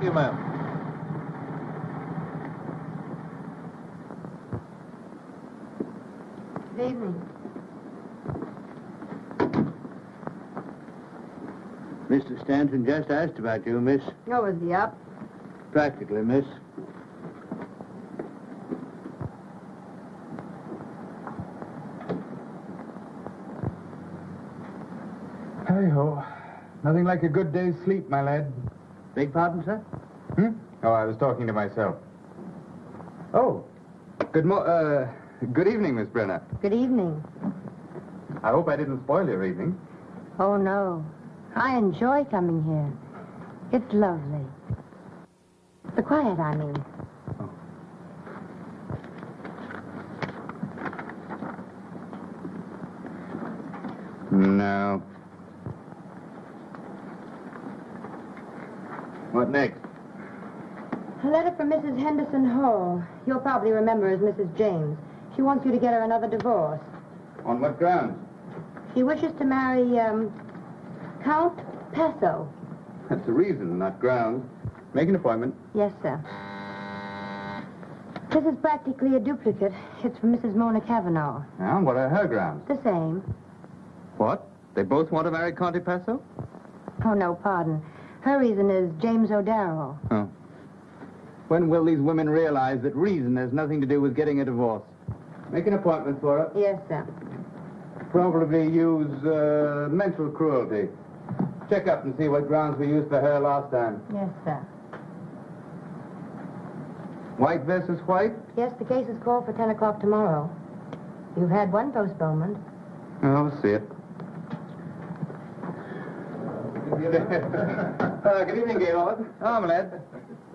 Thank you, ma'am. Good evening. Mr. Stanton just asked about you, miss. Oh, is he up? Practically, miss. Hey-ho. Nothing like a good day's sleep, my lad. Beg pardon, sir? Hmm? Oh, I was talking to myself. Oh, good mo- uh, good evening, Miss Brenner. Good evening. I hope I didn't spoil your evening. Oh, no. I enjoy coming here. It's lovely. The quiet, I mean. No. What next? A letter from Mrs. Henderson Hall. You'll probably remember as Mrs. James. She wants you to get her another divorce. On what grounds? She wishes to marry, um, Count Pesso. That's the reason, not grounds. Make an appointment. Yes, sir. This is practically a duplicate. It's from Mrs. Mona Cavanaugh. Now, what are her grounds? The same. What? They both want to marry Conte Paso? Oh, no, pardon. Her reason is James O'Darrell. Oh. When will these women realize that reason has nothing to do with getting a divorce? Make an appointment for her. Yes, sir. Probably use uh, mental cruelty. Check up and see what grounds we used for her last time. Yes, sir. White versus white? Yes, the case is called for 10 o'clock tomorrow. You've had one postponement. Oh, we'll see it. uh, good evening, Gaylord. Oh, my lad.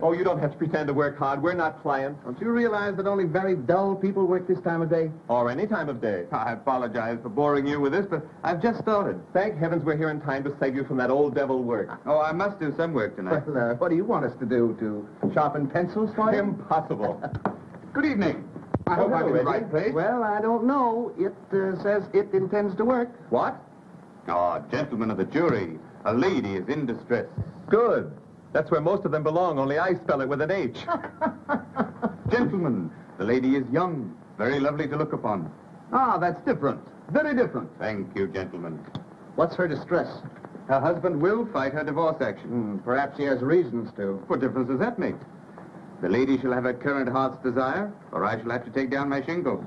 Oh, you don't have to pretend to work hard. We're not clients. Don't you realize that only very dull people work this time of day? Or any time of day. I apologize for boring you with this, but I've just started. Thank heavens we're here in time to save you from that old devil work. Oh, I must do some work tonight. Well, uh, what do you want us to do? To sharpen pencils for you? Impossible. Good evening. I hope Oh, I'm in the right place. Well, I don't know. It uh, says it intends to work. What? Oh, gentlemen of the jury, a lady is in distress. Good. That's where most of them belong, only I spell it with an H. Gentlemen, the lady is young, very lovely to look upon. Ah, that's different. Very different. Thank you, gentlemen. What's her distress? Her husband will fight her divorce action. Hmm, perhaps he has reasons to. What difference does that make? The lady shall have her current heart's desire, or I shall have to take down my shingle.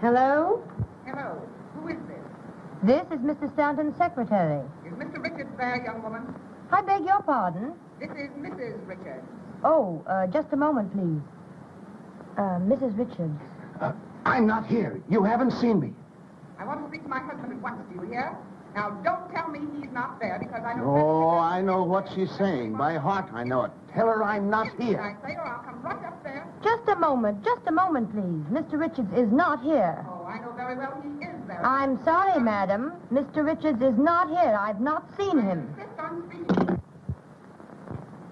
Hello? Hello. Who is this? This is Mr. Stanton's secretary. Is Mr. Richards there, young woman? I beg your pardon. This is Mrs. Richards. Oh, uh, just a moment, please. Uh, Mrs. Richards. Uh, I'm not here. You haven't seen me. I want to speak to my husband at once. Do you hear? Now, don't tell me he's not there because I know... Oh, I know what she's saying. By heart, I know it. Tell her I'm not Yes, here. I say, or I'll come right up there. Just a moment, just a moment, please. Mr. Richards is not here. Oh, I know very well he is there. I'm sorry, madam. Mr. Richards is not here. I've not seen him. insist on.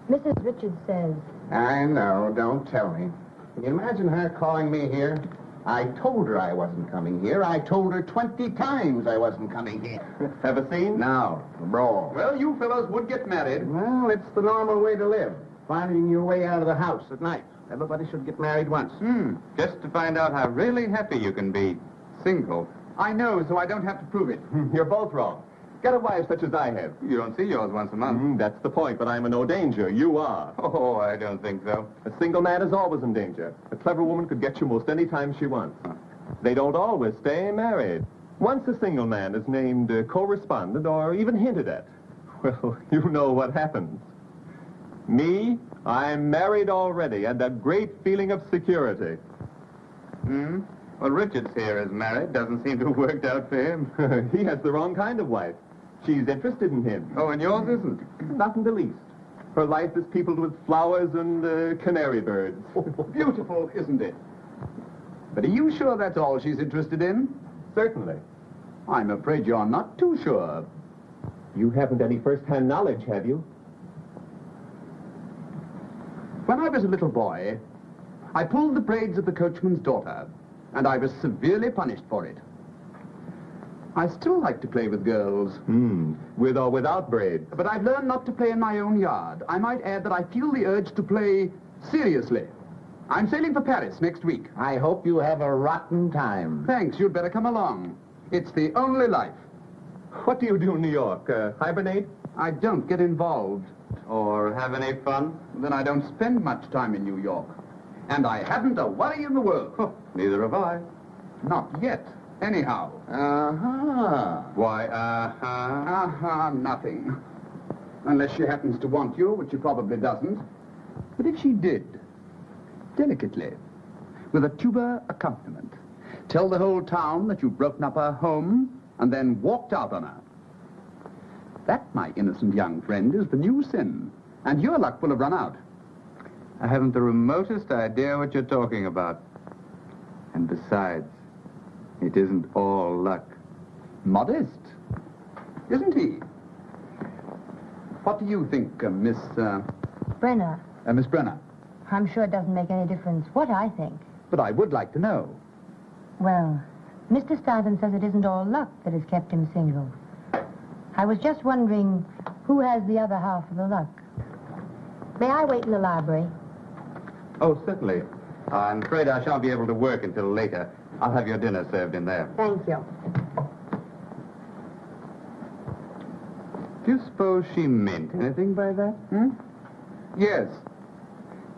Mrs. Richards says, I know. Don't tell me. Can you imagine her calling me here? I told her I wasn't coming here. I told her 20 times I wasn't coming here. Have a scene? Now, brawl. Well, you fellows would get married. Well, it's the normal way to live. Finding your way out of the house at night. Everybody should get married once. Hmm, just to find out how really happy you can be. Single. I know, so I don't have to prove it. You're both wrong. Get a wife such as I have. You don't see yours once a month. Mm, that's the point, but I'm in no danger. You are. Oh, I don't think so. A single man is always in danger. A clever woman could get you most any time she wants. They don't always stay married. Once a single man is named uh, co-respondent or even hinted at, well, you know what happens. Me, I'm married already and a great feeling of security. Hmm? Well, Richards here is married. Doesn't seem to have worked out for him. he has the wrong kind of wife. She's interested in him. Oh, and yours isn't? Not in the least. Her life is peopled with flowers and uh, canary birds. Beautiful, isn't it? But are you sure that's all she's interested in? Certainly. I'm afraid you're not too sure. You haven't any first-hand knowledge, have you? When I was a little boy, I pulled the braids of the coachman's daughter, and I was severely punished for it. I still like to play with girls, Hmm. With or without braids. but I've learned not to play in my own yard. I might add that I feel the urge to play seriously. I'm sailing for Paris next week. I hope you have a rotten time. Thanks, you'd better come along. It's the only life. What do you do in New York? Uh, hibernate? I don't get involved. Or have any fun? Then I don't spend much time in New York. And I haven't a worry in the world. Neither have I. Not yet, anyhow. Uh-huh. Why, uh-huh. Uh-huh, nothing. Unless she happens to want you, which she probably doesn't. But if she did, delicately, with a tuba accompaniment, tell the whole town that you've broken up her home and then walked out on her. That, my innocent young friend, is the new sin. And your luck will have run out. I haven't the remotest idea what you're talking about. And besides, it isn't all luck. Modest, isn't he? What do you think, uh, Miss, uh, Brenner, uh, Miss Brenner? I'm sure it doesn't make any difference what I think. But I would like to know. Well, Mr. Stanton says it isn't all luck that has kept him single. I was just wondering who has the other half of the luck. May I wait in the library? Oh, certainly. I'm afraid I shan't be able to work until later. I'll have your dinner served in there. Thank you. Do you suppose she meant anything by that? Hmm? Yes.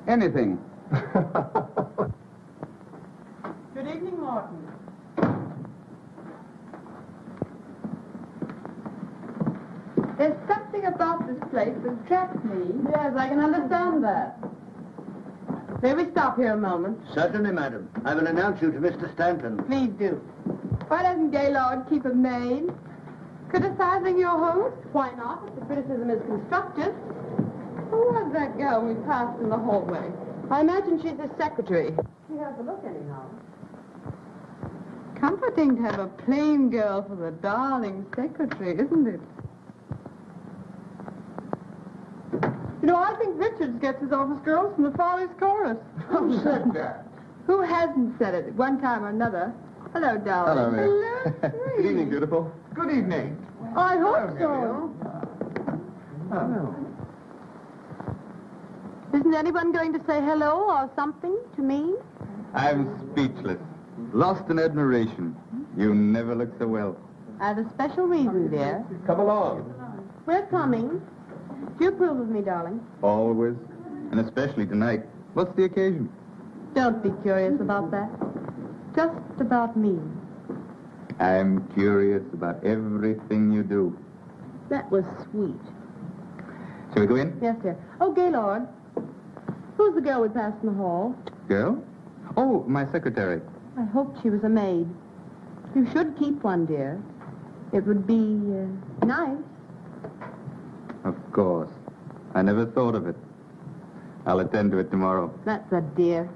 Anything. Good evening, Martin. There's something about this place that attracts me. Yes, I can understand that. May we stop here a moment? Certainly, madam. I will announce you to Mr. Stanton. Please do. Why doesn't Gaylord keep a maid? Criticizing your host? Why not, if the criticism is constructive? Who was that girl we passed in the hallway? I imagine she's his secretary. She has a look anyhow. Comforting to have a plain girl for the darling secretary, isn't it? You know, I think Richards gets his office girls from the Follies Chorus. Who said that? Who hasn't said it at one time or another? Hello, darling. Hello, Miss. Hello, Good evening, beautiful. Good evening. I hope so. Oh. Isn't anyone going to say hello or something to me? I'm speechless. Lost in admiration. You never look so well. I have a special reason, dear. Come along. We're coming. Do you approve of me, darling? Always. And especially tonight. What's the occasion? Don't be curious about that. Just about me. I'm curious about everything you do. That was sweet. Shall we go in? Yes, dear. Oh, Gaylord. Who's the girl we passed in the hall? Girl? Oh, my secretary. I hoped she was a maid. You should keep one, dear. It would be uh, nice. Course. I never thought of it. I'll attend to it tomorrow. That's a dear.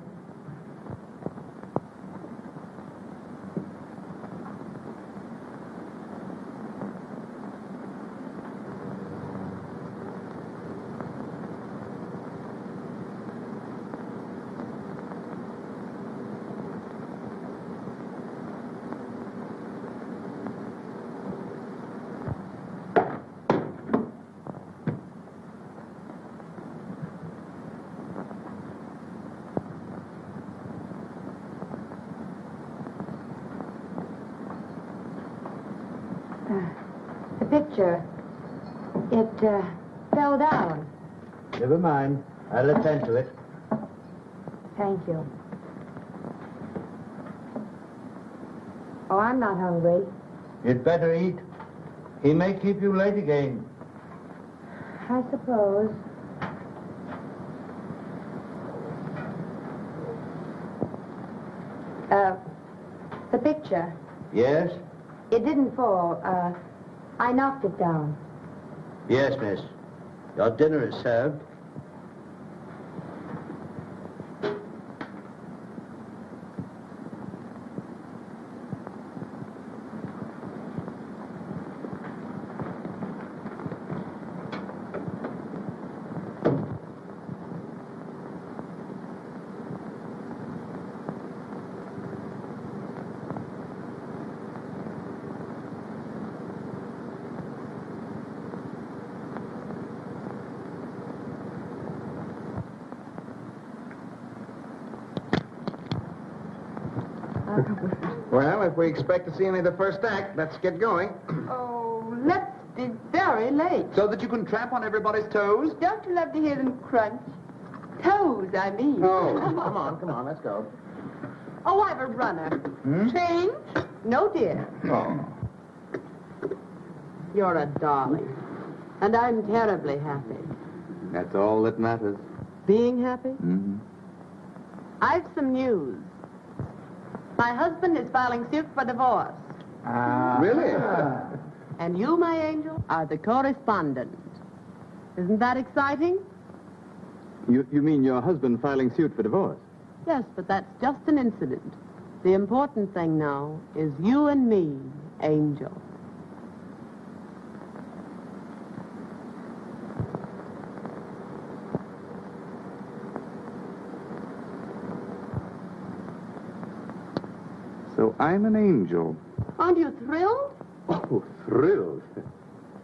mind. I'll attend to it. Thank you. Oh, I'm not hungry. You'd better eat. He may keep you late again. I suppose. Uh, the picture. Yes? It didn't fall. Uh, I knocked it down. Yes, miss. Your dinner is served. We expect to see any of the first act, let's get going. Oh, let's be very late. So that you can tramp on everybody's toes? Don't you love to hear them crunch? Toes, I mean. Oh, come on, come on, let's go. Oh, I've a runner. Change? No, dear. Oh. You're a darling. And I'm terribly happy. That's all that matters. Being happy? Mm-hmm. I've some news. My husband is filing suit for divorce. Ah. Really? And you, my angel, are the co-respondent. Isn't that exciting? You, you mean your husband filing suit for divorce? Yes, but that's just an incident. The important thing now is you and me, Angel. So I'm an angel. Aren't you thrilled? Oh, thrilled.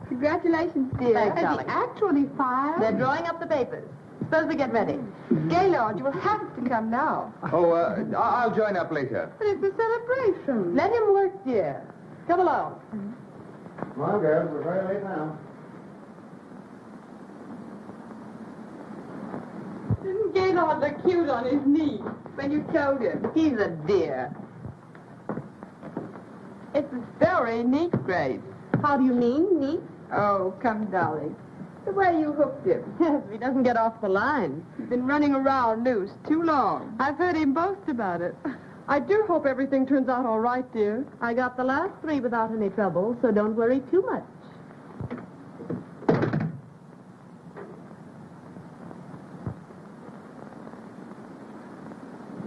Congratulations, dear. Thanks, Has darling. he actually filed? They're drawing up the papers. Suppose we get ready. Gaylord, you will have to come now. Oh, uh, I- I'll join up later. But it's a celebration. Let him work, dear. Come along. Come on, girls, we're very late now. Didn't Gaylord look cute on his knee when you told him? He's a dear. It's very neat, Grace. How do you mean, neat? Oh, come, Dolly. The way you hooked him. Yes, he doesn't get off the line. He's been running around loose too long. I've heard him boast about it. I do hope everything turns out all right, dear. I got the last three without any trouble, so don't worry too much.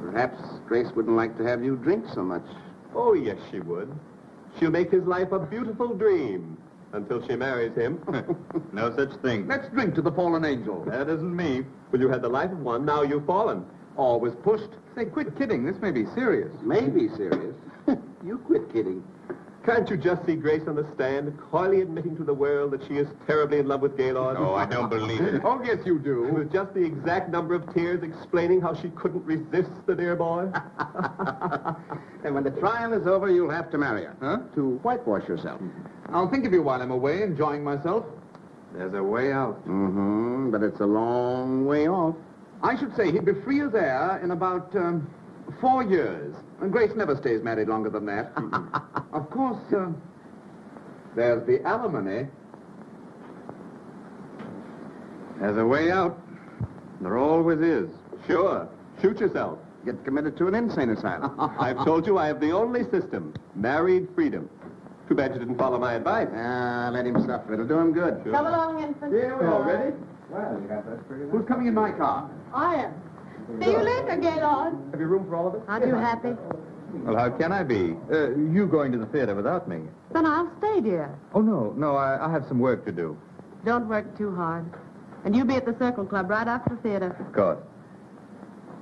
Perhaps Grace wouldn't like to have you drink so much. Oh, yes, she would. She'll make his life a beautiful dream until she marries him. No such thing. Let's drink to the fallen angel. that isn't me. Well, you had the life of one, now you've fallen. Always pushed. Say, quit kidding. This may be serious. May be serious. you quit kidding. Can't you just see Grace on the stand, coyly admitting to the world that she is terribly in love with Gaylord? Oh, I don't believe it. Oh, yes, you do. With just the exact number of tears explaining how she couldn't resist the dear boy? And when the trial is over, you'll have to marry her. Huh? To whitewash yourself. I'll think of you while I'm away, enjoying myself. There's a way out. Mm-hmm, but it's a long way off. I should say he'd be free as air in about um, four years. And Grace never stays married longer than that. of course, uh, there's the alimony. There's a way out. There always is. Sure. Shoot yourself. Get committed to an insane asylum. I've told you I have the only system. Married freedom. Too bad you didn't follow my advice. Ah, let him suffer. It'll do him good. Come along, infant. Here we are. Ready? Well, you got that pretty Who's coming in my car? I am. See you later, Gaylord. Have you room for all of us? Aren't you happy? Well, how can I be? Uh, you going to the theater without me? Then I'll stay, dear. Oh, no, no, I, I have some work to do. Don't work too hard. And you be at the Circle Club right after the theater. Of course.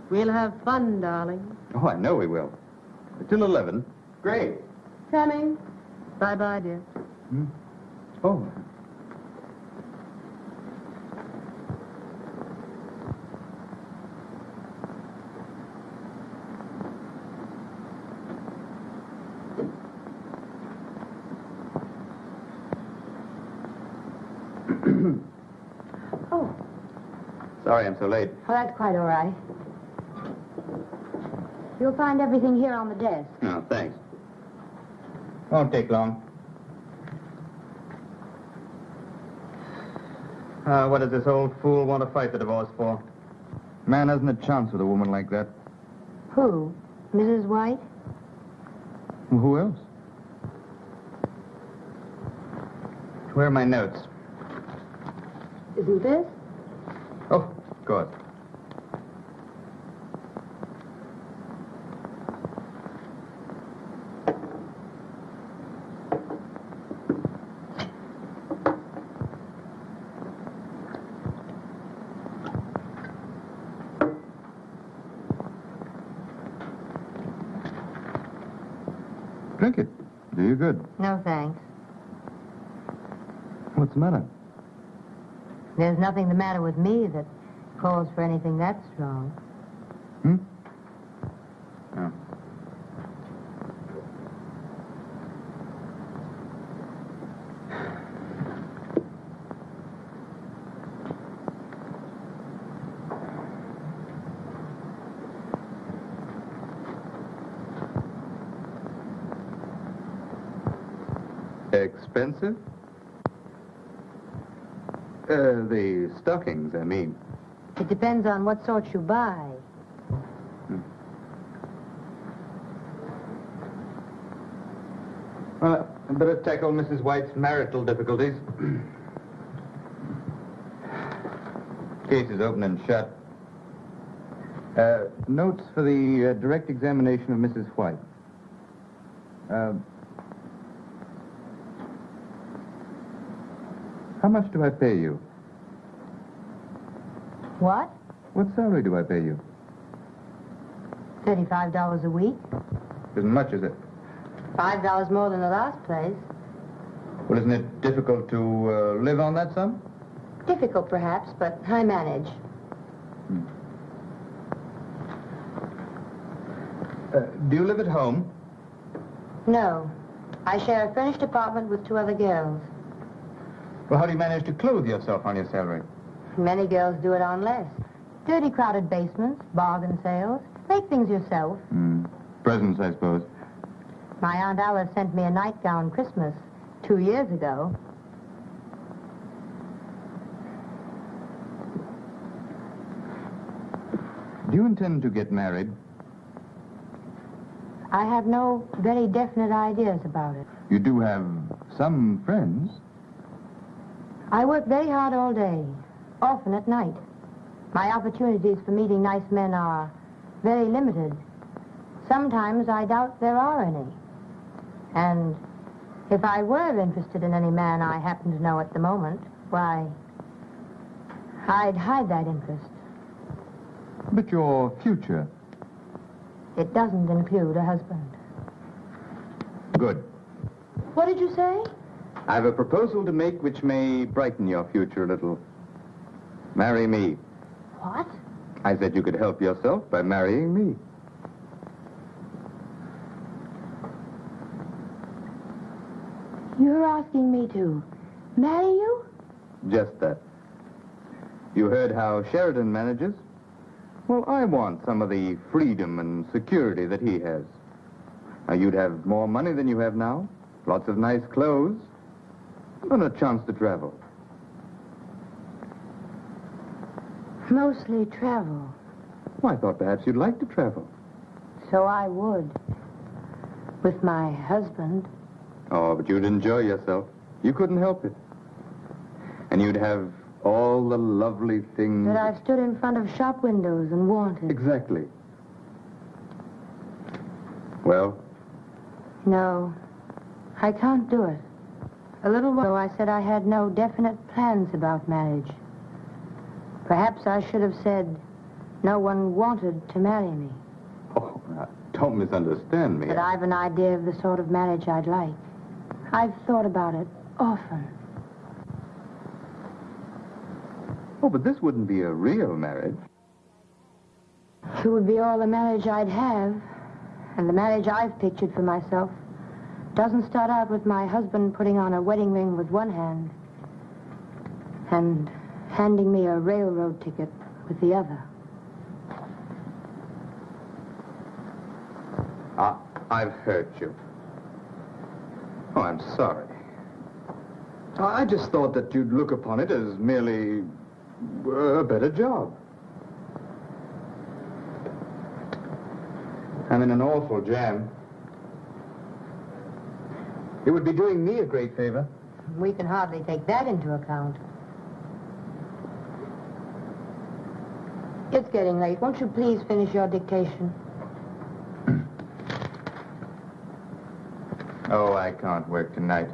We'll have fun, darling. Oh, I know we will. Till 11. Great. Coming. Bye-bye, dear. Oh. Oh, Sorry I'm so late. Oh, that's quite all right. You'll find everything here on the desk. No, thanks. Won't take long. Uh, what does this old fool want to fight the divorce for? Man hasn't a chance with a woman like that. Who? Mrs. White? Well, who else? Where are my notes? Isn't this? Oh, course. Drink it. Do you good. No, thanks. What's the matter? There's nothing the matter with me that calls for anything that strong. Hmm? Oh. Expensive? Uh, the stockings, I mean. It depends on what sort you buy. Well, I'd better tackle Mrs. White's marital difficulties. Case is open and shut. Uh, notes for the uh, direct examination of Mrs. White. Uh, how much do I pay you? What? What salary do I pay you? $35 a week? Isn't much, is it? $5 more than the last place. Well, isn't it difficult to uh, live on that sum? Difficult, perhaps, but I manage. Uh, do you live at home? No. I share a furnished apartment with two other girls. Well, how do you manage to clothe yourself on your salary? Many girls do it on less. Dirty, crowded basements, bargain sales. Make things yourself. Hmm. Presents, I suppose. My Aunt Alice sent me a nightgown Christmas two years ago. Do you intend to get married? I have no very definite ideas about it. You do have some friends. I work very hard all day, often at night. My opportunities for meeting nice men are very limited. Sometimes I doubt there are any. And if I were interested in any man I happen to know at the moment, why, I'd hide that interest. But your future. It doesn't include a husband. Good. What did you say? I have a proposal to make which may brighten your future a little. Marry me. What? I said you could help yourself by marrying me. You're asking me to marry you? Just that. You heard how Sheridan manages? Well, I want some of the freedom and security that he has. Now, you'd have more money than you have now, lots of nice clothes, and a chance to travel. Mostly travel. Well, I thought perhaps you'd like to travel. So I would. With my husband. Oh, but you'd enjoy yourself. You couldn't help it. And you'd have all the lovely things. That I've stood in front of shop windows and wanted. Exactly. Well, No, I can't do it. A little while ago, I said I had no definite plans about marriage. Perhaps I should have said no one wanted to marry me. oh, uh, don't misunderstand me. But I've an idea of the sort of marriage I'd like. I've thought about it often. Oh, but this wouldn't be a real marriage. It would be all the marriage I'd have. And the marriage I've pictured for myself doesn't start out with my husband putting on a wedding ring with one hand and handing me a railroad ticket with the other. I, I've hurt you. Oh, I'm sorry. I just thought that you'd look upon it as merely a better job. I'm in an awful jam. It would be doing me a great favor. We can hardly take that into account. It's getting late. Won't you please finish your dictation? Oh, I can't work tonight.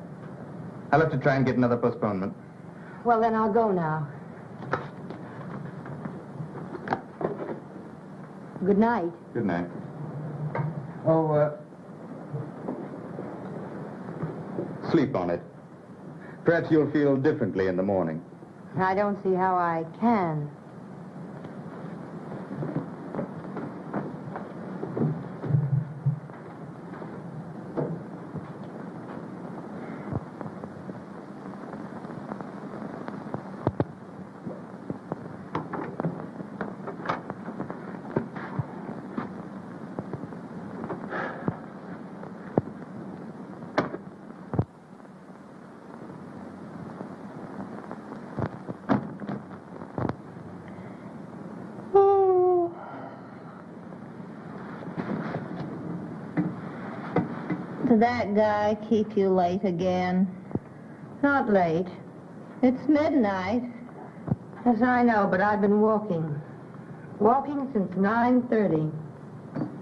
I'll have to try and get another postponement. Well, then I'll go now. Good night. Good night. Oh, uh... Sleep on it. Perhaps you'll feel differently in the morning. I don't see how I can. That guy keep you late again? Not late. It's midnight. Yes, I know, but I've been walking. Walking since 9.30.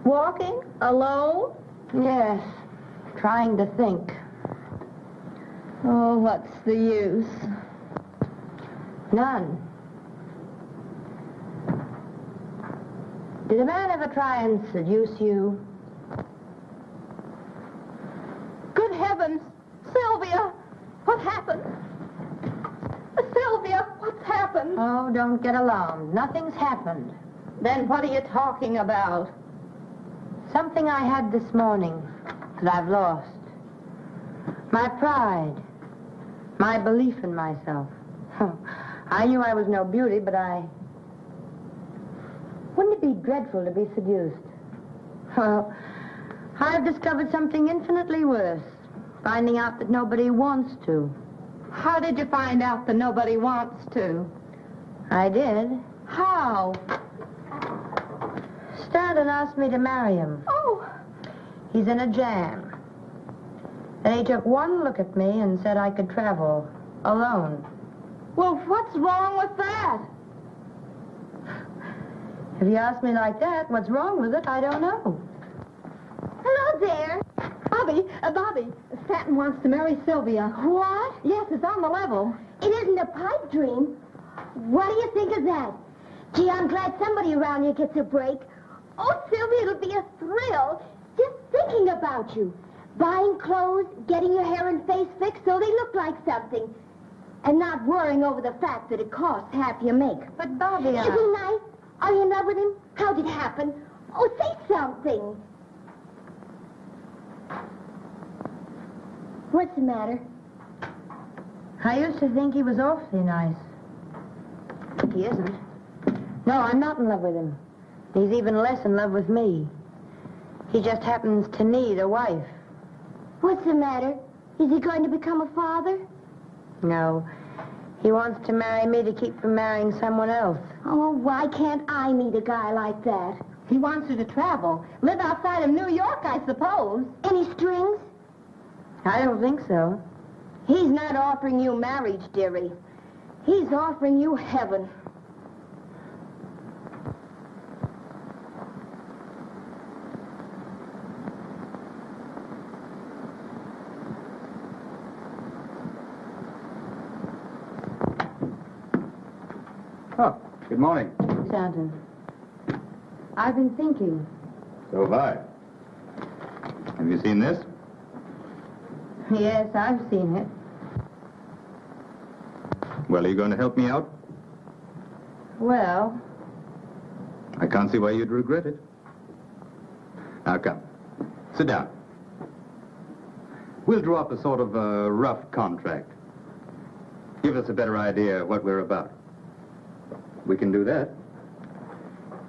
Walking? Alone? Yes, trying to think. Oh, what's the use? None. Did a man ever try and seduce you? Good heavens! Sylvia! What happened? Sylvia, what's happened? Oh, don't get alarmed. Nothing's happened. Then what are you talking about? Something I had this morning that I've lost. My pride. My belief in myself. I knew I was no beauty, but I... Wouldn't it be dreadful to be seduced? Well, I've discovered something infinitely worse. Finding out that nobody wants to. How did you find out that nobody wants to? I did. How? Stanton asked me to marry him. Oh, He's in a jam. And he took one look at me and said I could travel alone. well, what's wrong with that? If you ask me like that, what's wrong with it, I don't know. Hello there. Bobby, uh, Bobby, Stanton wants to marry Sylvia. What? Yes, it's on the level. It isn't a pipe dream. What do you think of that? Gee, I'm glad somebody around here gets a break. Oh, Sylvia, it'll be a thrill just thinking about you. Buying clothes, getting your hair and face fixed so they look like something. And not worrying over the fact that it costs half your make. But, Bobby, uh, Isn't he nice? Are you in love with him? How did it happen? Oh, say something. What's the matter? I used to think he was awfully nice. He isn't. No, I'm not in love with him. He's even less in love with me. He just happens to need a wife. What's the matter? Is he going to become a father? No. He wants to marry me to keep from marrying someone else. Oh, why can't I meet a guy like that? He wants you to travel. Live outside of New York, I suppose. Any strings? I don't think so. He's not offering you marriage, dearie. He's offering you heaven. Oh, good morning. Stanton. I've been thinking. So have I. Have you seen this? Yes, I've seen it. Well, are you going to help me out? Well, I can't see why you'd regret it. Now, come. Sit down. We'll draw up a sort of a rough contract. Give us a better idea of what we're about. We can do that.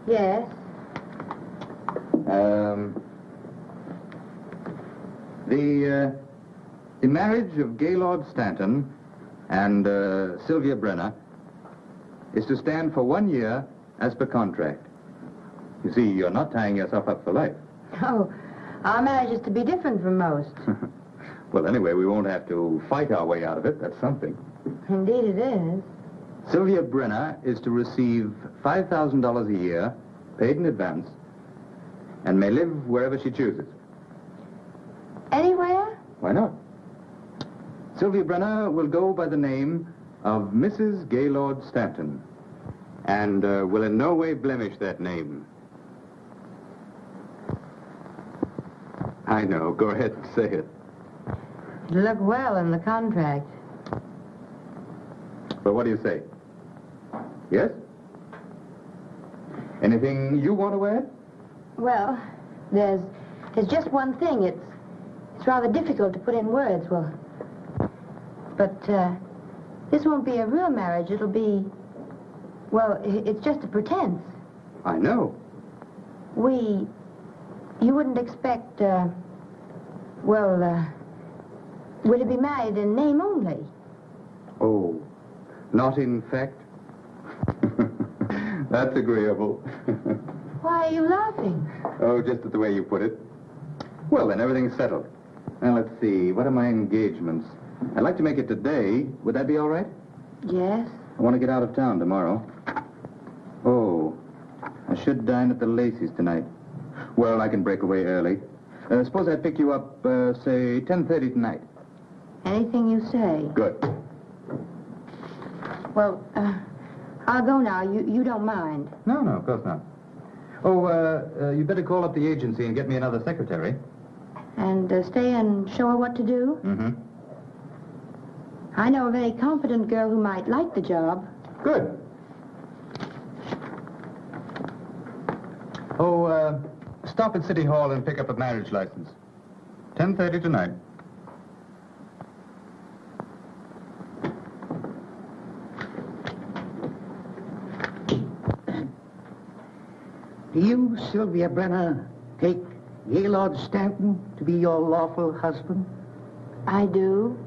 yes. Um, the, uh, the marriage of Gaylord Stanton and uh, Sylvia Brenner is to stand for one year as per contract. You see, you're not tying yourself up for life. Oh, our marriage is to be different from most. well, anyway, we won't have to fight our way out of it. That's something. Indeed it is. Sylvia Brenner is to receive $5,000 a year, paid in advance, and may live wherever she chooses. Anywhere? Why not? Sylvia Brenner will go by the name of Mrs. Gaylord Stanton, and uh, will in no way blemish that name. I know. Go ahead and say it. It'll look well in the contract. But what do you say? Yes? Anything you want to add? Well, there's there's just one thing. It's it's rather difficult to put in words. Well, but uh, this won't be a real marriage. It'll be well, it's just a pretense. I know. We you wouldn't expect. Uh, well, uh, we're be married in name only. Oh, not in fact? That's agreeable. Why are you laughing? oh, just at the way you put it. Well, then, everything's settled. Now, let's see. What are my engagements? I'd like to make it today. Would that be all right? Yes. I want to get out of town tomorrow. Oh, I should dine at the Lacey's tonight. Well, I can break away early. Uh, suppose I pick you up, uh, say, 10.30 tonight. Anything you say. Good. Well, uh, I'll go now. You you don't mind. No, no, of course not. Oh, uh, uh, you better call up the agency and get me another secretary. And uh, stay and show her what to do? Mm-hmm. I know a very competent girl who might like the job. Good. Oh, uh, stop at City Hall and pick up a marriage license. 10.30 tonight. Do you, Sylvia Brenner, take Gaylord Stanton to be your lawful husband? I do.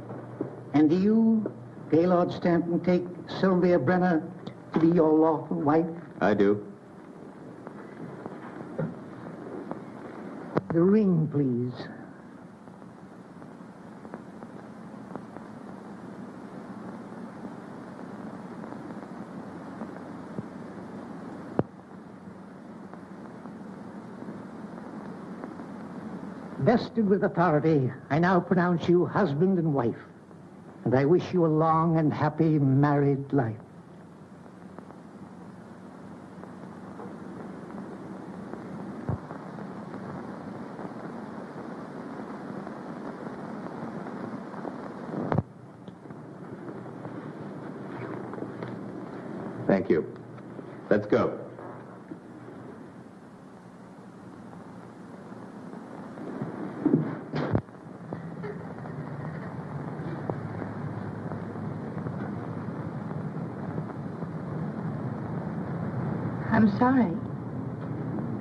And do you, Gaylord Stanton, take Sylvia Brenner to be your lawful wife? I do. The ring, please. Vested with authority, I now pronounce you husband and wife. And I wish you a long and happy married life. Thank you. Let's go. I'm sorry.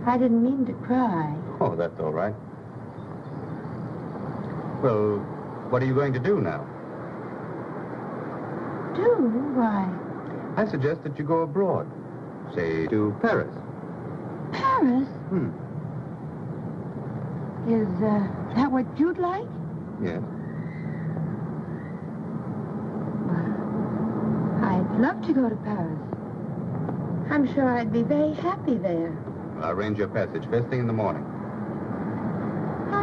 I didn't mean to cry. Oh, that's all right. Well, what are you going to do now? Do? Why? I suggest that you go abroad. Say, to Paris. Paris? Hmm. Is uh, that what you'd like? Yes. I'd love to go to Paris. I'm sure I'd be very happy there. I'll arrange your passage first thing in the morning.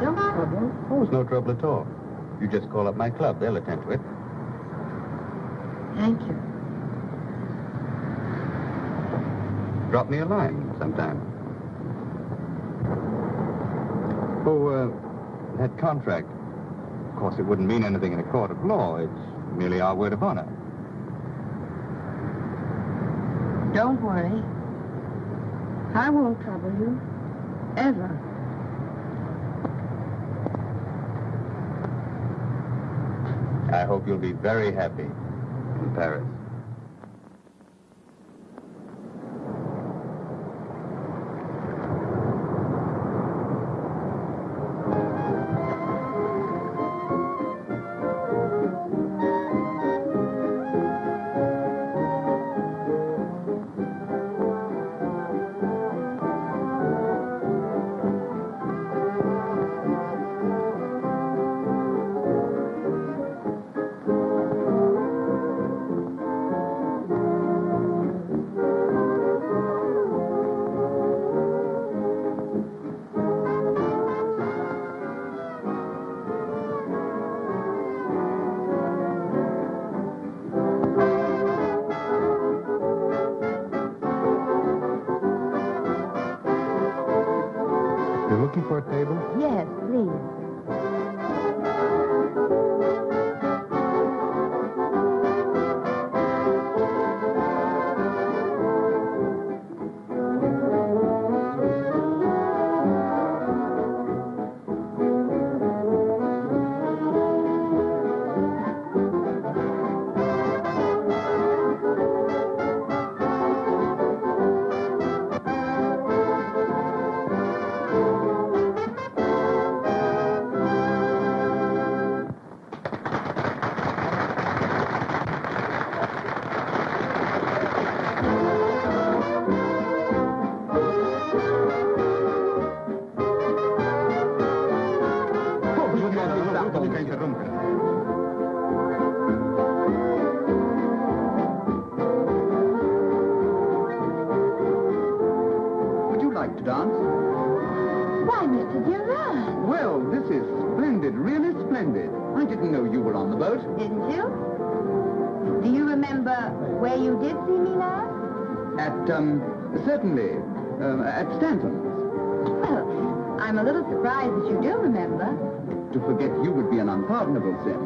No trouble. Oh, it's no trouble at all. You just call up my club. They'll attend to it. Thank you. Drop me a line sometime. Oh, uh, that contract. Of course, it wouldn't mean anything in a court of law. It's merely our word of honor. Don't worry. I won't trouble you. Ever. I hope you'll be very happy in Paris. Where you did see me last? At, um, certainly, um, at Stanton's. Well, I'm a little surprised that you do remember. To forget you would be an unpardonable sin.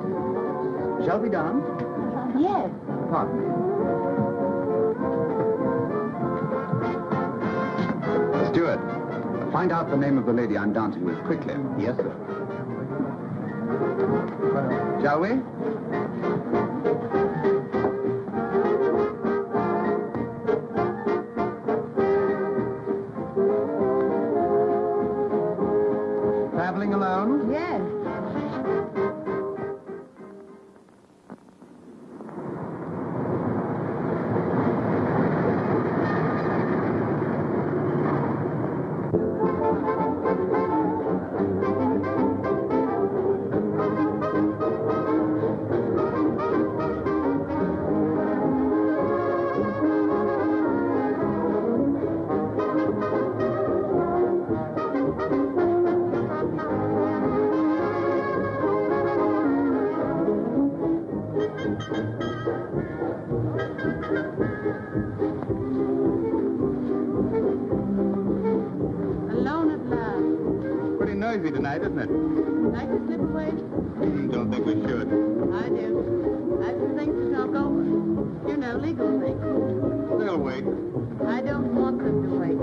Shall we dance? Yes. Pardon me. Steward, find out the name of the lady I'm dancing with quickly. Yes, sir. Shall we? You know, legal things. They'll wait. I don't want them to wait.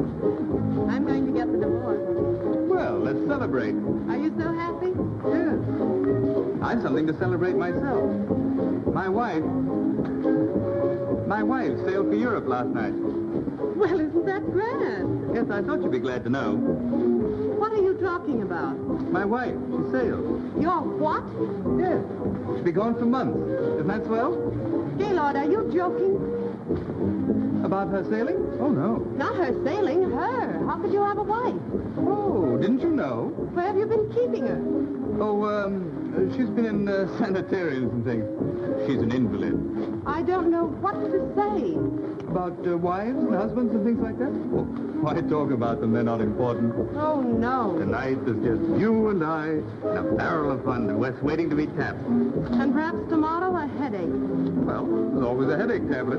I'm going to get the divorce. Well, let's celebrate. Are you so happy? Yes. I've something to celebrate myself. My wife. My wife sailed for Europe last night. Well, isn't that grand? Yes, I thought you'd be glad to know. What are you talking about? My wife, she sailed. Your what? Yes. She'll be gone for months. Isn't that swell? Gaylord, are you joking? About her sailing? Oh, no. Not her sailing. How could you have a wife? Oh, didn't you know? Where have you been keeping her? Oh, um, she's been in uh, sanitariums and things. She's an invalid. I don't know what to say. About uh, wives and husbands and things like that? Why talk about them? They're not important. Oh, no. Tonight there's just you and I and a barrel of fun West waiting to be tapped. And perhaps tomorrow a headache. Well, there's always a headache tablet.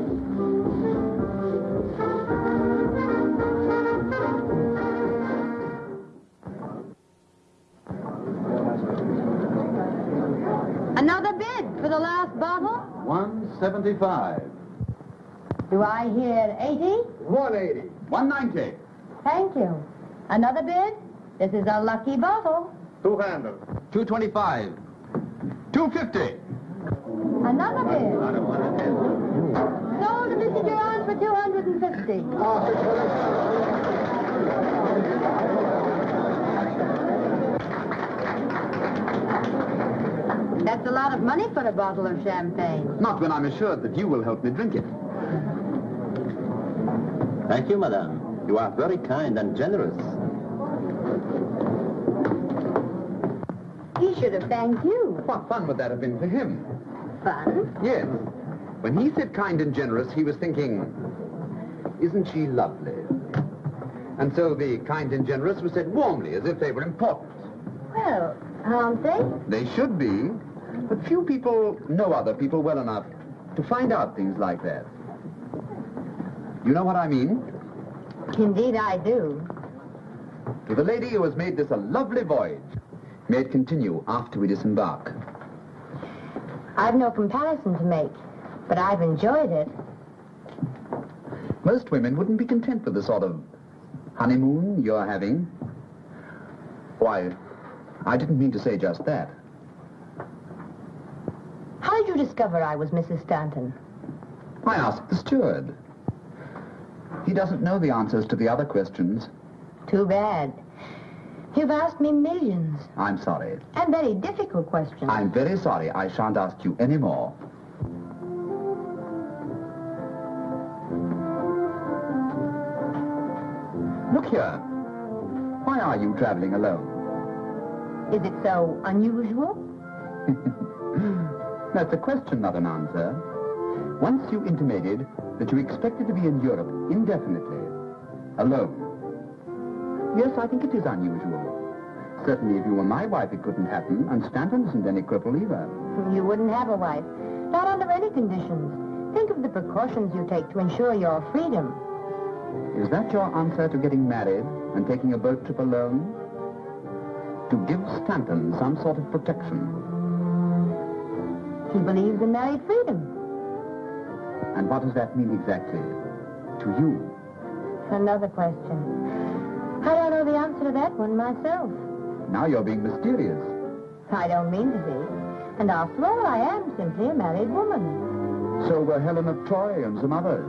For the last bottle? 175. Do I hear 80? 180. 190. Thank you. Another bid? This is a lucky bottle. Two handles. 225. 250. Another bid. Sold to Mr. Durand for 250. That's a lot of money for a bottle of champagne. Not when I'm assured that you will help me drink it. Thank you, madame. You are very kind and generous. He should have thanked you. What fun would that have been for him? Fun? Yes. When he said kind and generous, he was thinking, isn't she lovely? And so the kind and generous were said warmly, as if they were important. Well, aren't they? They should be, but few people know other people well enough to find out things like that. You know what I mean? Indeed I do. To the lady who has made this a lovely voyage. May it continue after we disembark. I've no comparison to make, but I've enjoyed it. Most women wouldn't be content with the sort of honeymoon you're having. Why, I didn't mean to say just that. How did you discover I was Mrs. Stanton? I asked the steward. He doesn't know the answers to the other questions. Too bad. You've asked me millions, I'm sorry. and very difficult questions. I'm very sorry. I shan't ask you any more. Look here. Why are you traveling alone? Is it so unusual? That's a question, not an answer. Once you intimated that you expected to be in Europe indefinitely, alone. Yes, I think it is unusual. Certainly, if you were my wife, it couldn't happen, and Stanton isn't any cripple either. You wouldn't have a wife. Not under any conditions. Think of the precautions you take to ensure your freedom. Is that your answer to getting married and taking a boat trip alone? To give Stanton some sort of protection. He believes in married freedom. And what does that mean exactly? To you? Another question. I don't know the answer to that one myself. Now you're being mysterious. I don't mean to be. And after all, I am simply a married woman. So were Helen of Troy and some others.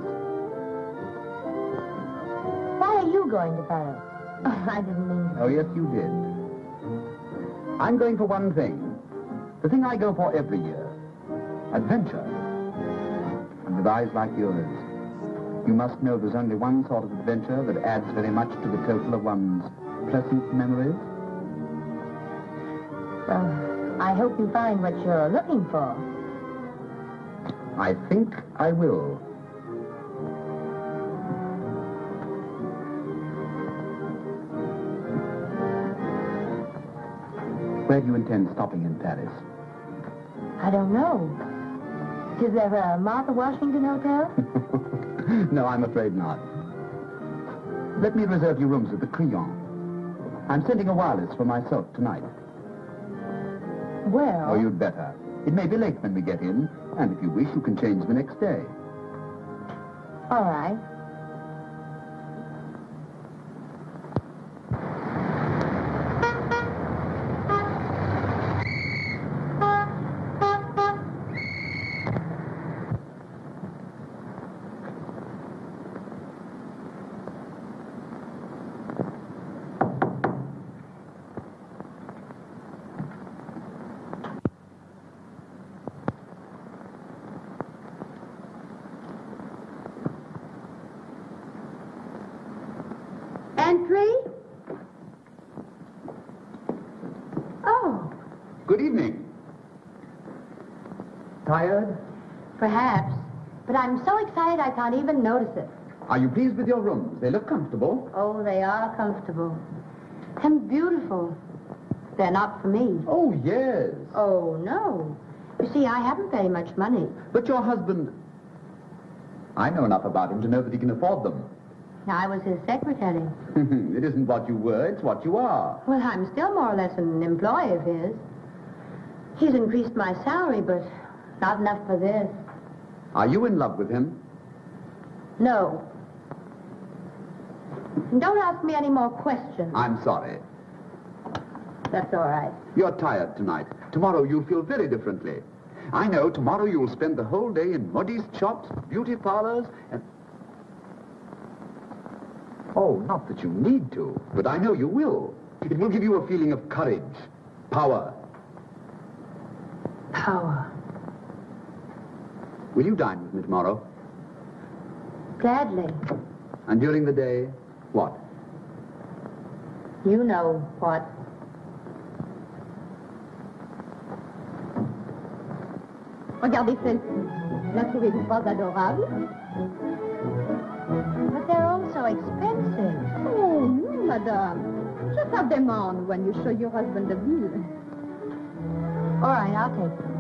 Why are you going to Paris? Oh, I didn't mean to. Oh, yes, you did. I'm going for one thing. The thing I go for every year. Adventure. And with eyes like yours, you must know there's only one sort of adventure that adds very much to the total of one's pleasant memories. Well, I hope you find what you're looking for. I think I will. Where do you intend stopping in Paris? I don't know. Is there a Martha Washington Hotel? no, I'm afraid not. Let me reserve you rooms at the Crillon. I'm sending a wireless for myself tonight. Well, Oh, you'd better. It may be late when we get in, and if you wish, you can change the next day. all right. Entry? Oh, Good evening. Tired? Perhaps. But I'm so excited I can't even notice it. Are you pleased with your rooms? They look comfortable. Oh, they are comfortable. And beautiful. They're not for me. Oh, yes. Oh, no. You see, I haven't very much money. But your husband... I know enough about him to know that he can afford them. I was his secretary. it isn't what you were, it's what you are. Well, I'm still more or less an employee of his. He's increased my salary, but not enough for this. Are you in love with him? No. Don't ask me any more questions. I'm sorry. That's all right. You're tired tonight. Tomorrow you'll feel very differently. I know tomorrow you'll spend the whole day in modest shops, beauty parlors, and... Oh, not that you need to, but I know you will. It will give you a feeling of courage, power. Power. Will you dine with me tomorrow? Gladly. And during the day, what? You know what. Regardez celle-ci. La trouvez-vous pas adorable? They're all so expensive. Oh, no, madame. Just have them on when you show your husband the bill. All right, I'll take them.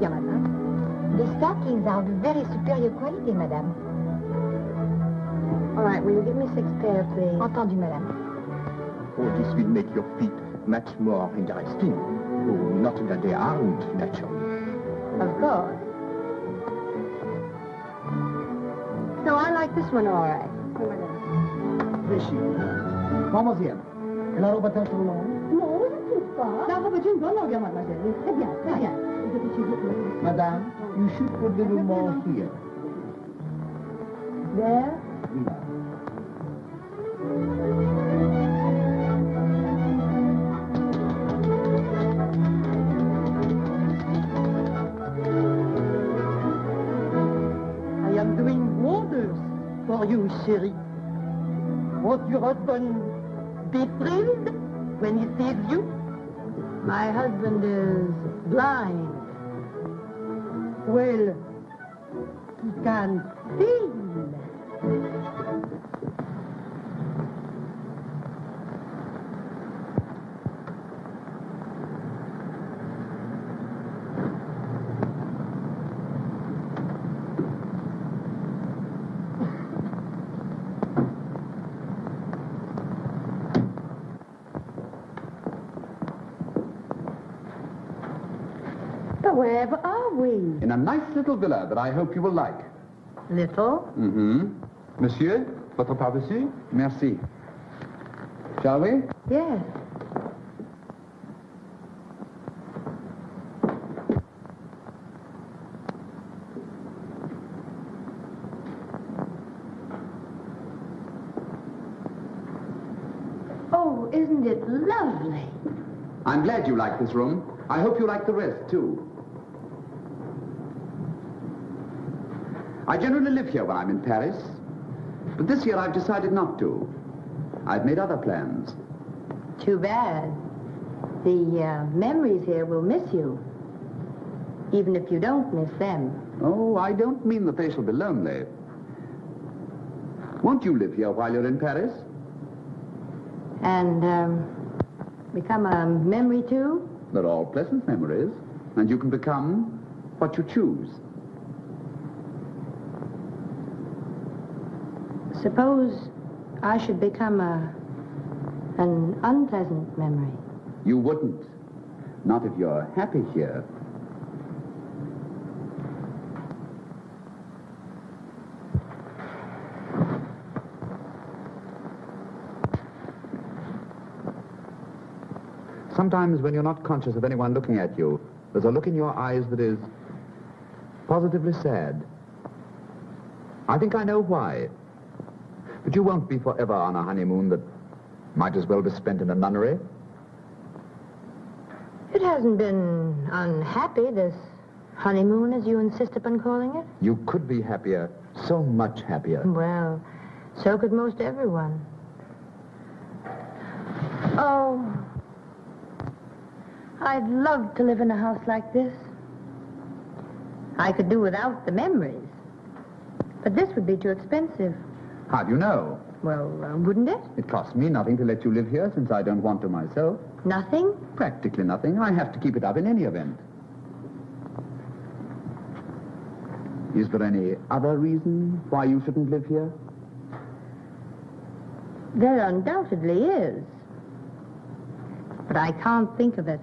Tiens, madame. The stockings are of very superior quality, madame. All right, will you give me six pairs, please? Entendu, madame. Oh, this will make your feet much more interesting. Oh, not that they aren't, naturally. Of course. No, I like this one all right. Rishi. Mademoiselle, la robe attend sur le long. Non, je ne trouve pas. La robe est une bonne longueur, mademoiselle. Très bien, très bien. Madame, you should put a little more here. There? I am doing wonders for you, Sherry. Your husband be thrilled when he sees you? My husband is blind. Well, he can feel. But wherever are we? In a nice little villa that I hope you will like. Little? Mm-hmm. Monsieur, votre par-dessus? Merci. Shall we? Yes. Oh, isn't it lovely? I'm glad you like this room. I hope you like the rest, too. I generally live here when I'm in Paris, but this year I've decided not to. I've made other plans. Too bad. The uh, memories here will miss you. Even if you don't miss them. Oh, I don't mean that they shall be lonely. Won't you live here while you're in Paris? And um, become a memory too? They're all pleasant memories, and you can become what you choose. Suppose I should become a an unpleasant memory. You wouldn't. Not if you're happy here. Sometimes when you're not conscious of anyone looking at you, there's a look in your eyes that is positively sad. I think I know why. But you won't be forever on a honeymoon that might as well be spent in a nunnery. It hasn't been unhappy, this honeymoon, as you insist upon calling it. You could be happier, so much happier. Well, so could most everyone. Oh, I'd love to live in a house like this. I could do without the memories. But this would be too expensive. How do you know? Well, uh, wouldn't it? It costs me nothing to let you live here since I don't want to myself. Nothing? Practically nothing. I have to keep it up in any event. Is there any other reason why you shouldn't live here? There undoubtedly is. But I can't think of it.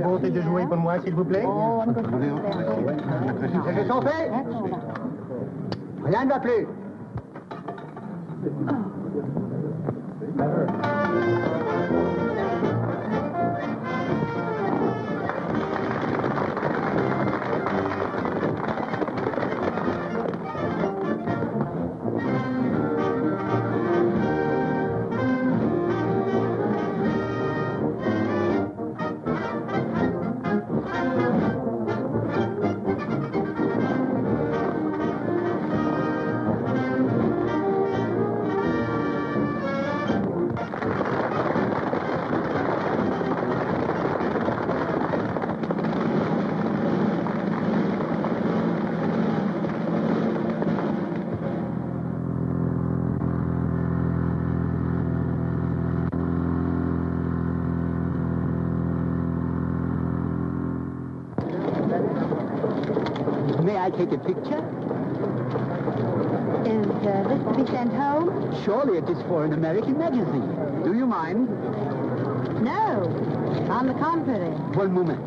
Bonté de jouer pour moi, s'il vous plaît. Jeux sont faits Rien ne va plus. Take a picture? Is uh, this to be sent home? Surely it is for an American magazine. Do you mind? No. On the contrary. One moment.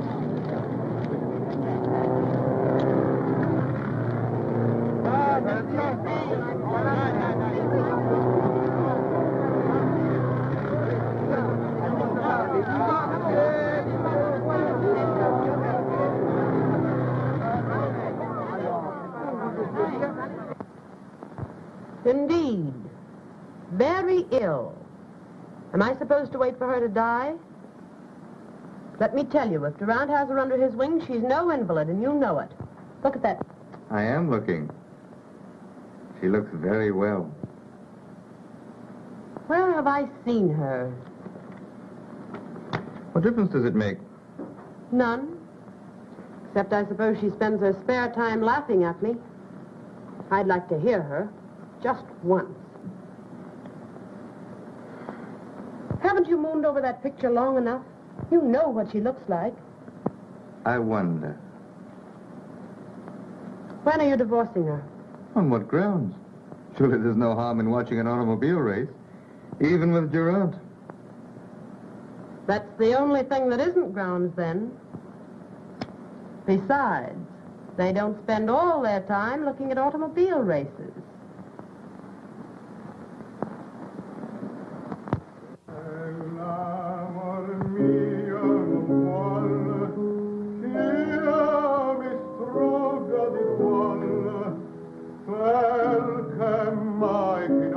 Indeed. Very ill. Am I supposed to wait for her to die? Let me tell you, if Durant has her under his wing, she's no invalid, and you know it. Look at that. I am looking. She looks very well. Where have I seen her? What difference does it make? None. Except I suppose she spends her spare time laughing at me. I'd like to hear her. Just once. Haven't you mooned over that picture long enough? You know what she looks like. I wonder. When are you divorcing her? On what grounds? Surely there's no harm in watching an automobile race, even with Durant. That's the only thing that isn't grounds then. Besides, they don't spend all their time looking at automobile races. C'est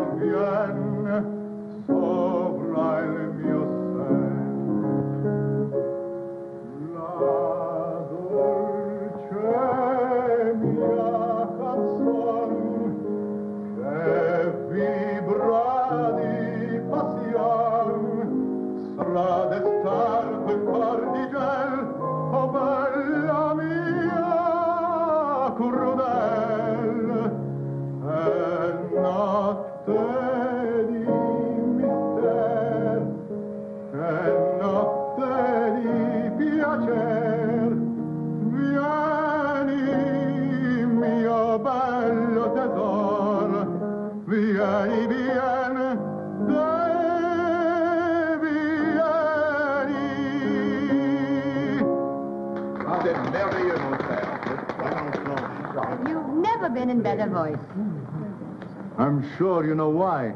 sure you know why.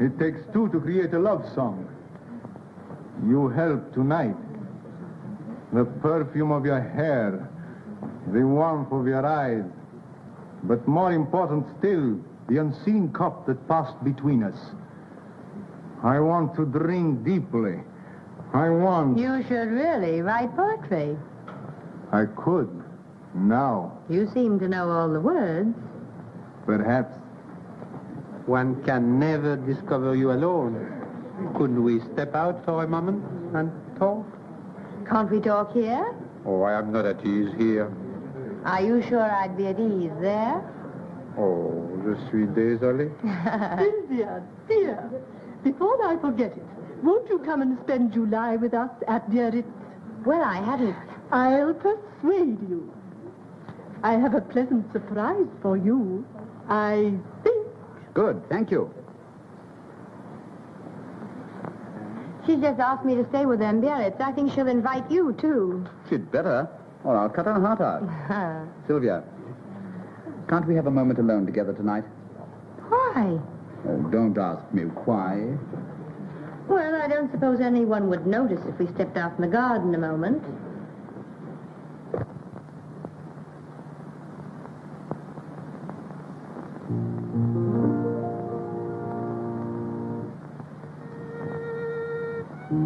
It takes two to create a love song. You help tonight. The perfume of your hair, the warmth of your eyes, but more important still, the unseen cup that passed between us. I want to drink deeply. I want. You should really write poetry. I could. Now, You seem to know all the words. perhaps. One can never discover you alone. Couldn't we step out for a moment and talk? Can't we talk here? Oh, I am not at ease here. Are you sure I'd be at ease there? Oh, je suis désolé. Sylvia, dear, before I forget it, won't you come and spend July with us at Biarritz? well, I hadn't. I'll persuade you. I have a pleasant surprise for you. I think Good, thank you. She's just asked me to stay with them Biarritz. I think she'll invite you, too. She'd better, or I'll cut her heart out. Sylvia, can't we have a moment alone together tonight? Why? Oh, don't ask me why. Well, I don't suppose anyone would notice if we stepped out in the garden a moment. Whatever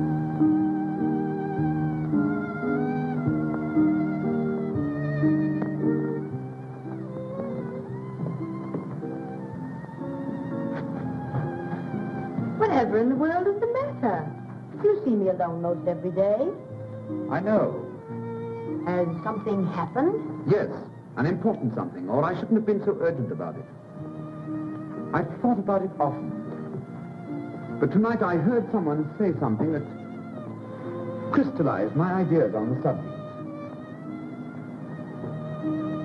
in the world is the matter? You see me alone most every day. I know. Has something happened? Yes, an important something, or I shouldn't have been so urgent about it. I've thought about it often. But tonight I heard someone say something that crystallized my ideas on the subject.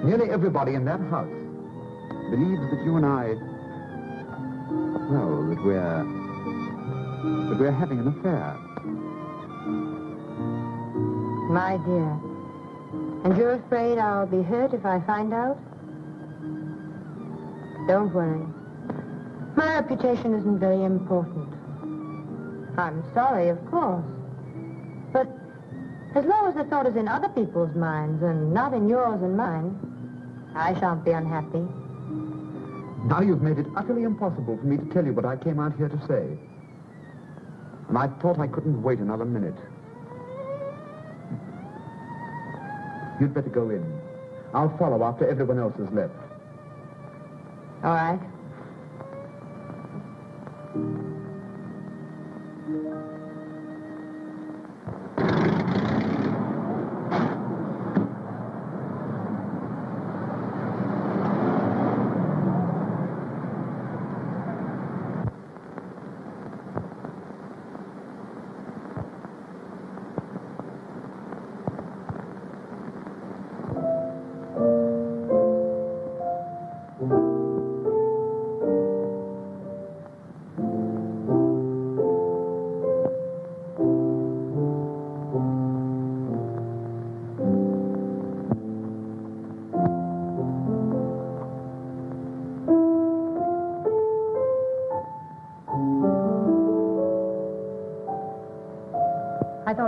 Nearly everybody in that house believes that you and I, well, that we're, that we're having an affair. My dear. And you're afraid I'll be hurt if I find out? Don't worry. My reputation isn't very important. I'm sorry, of course. But as long as the thought is in other people's minds and not in yours and mine, I shan't be unhappy. Now you've made it utterly impossible for me to tell you what I came out here to say. And I thought I couldn't wait another minute. You'd better go in. I'll follow after everyone else has left. All right.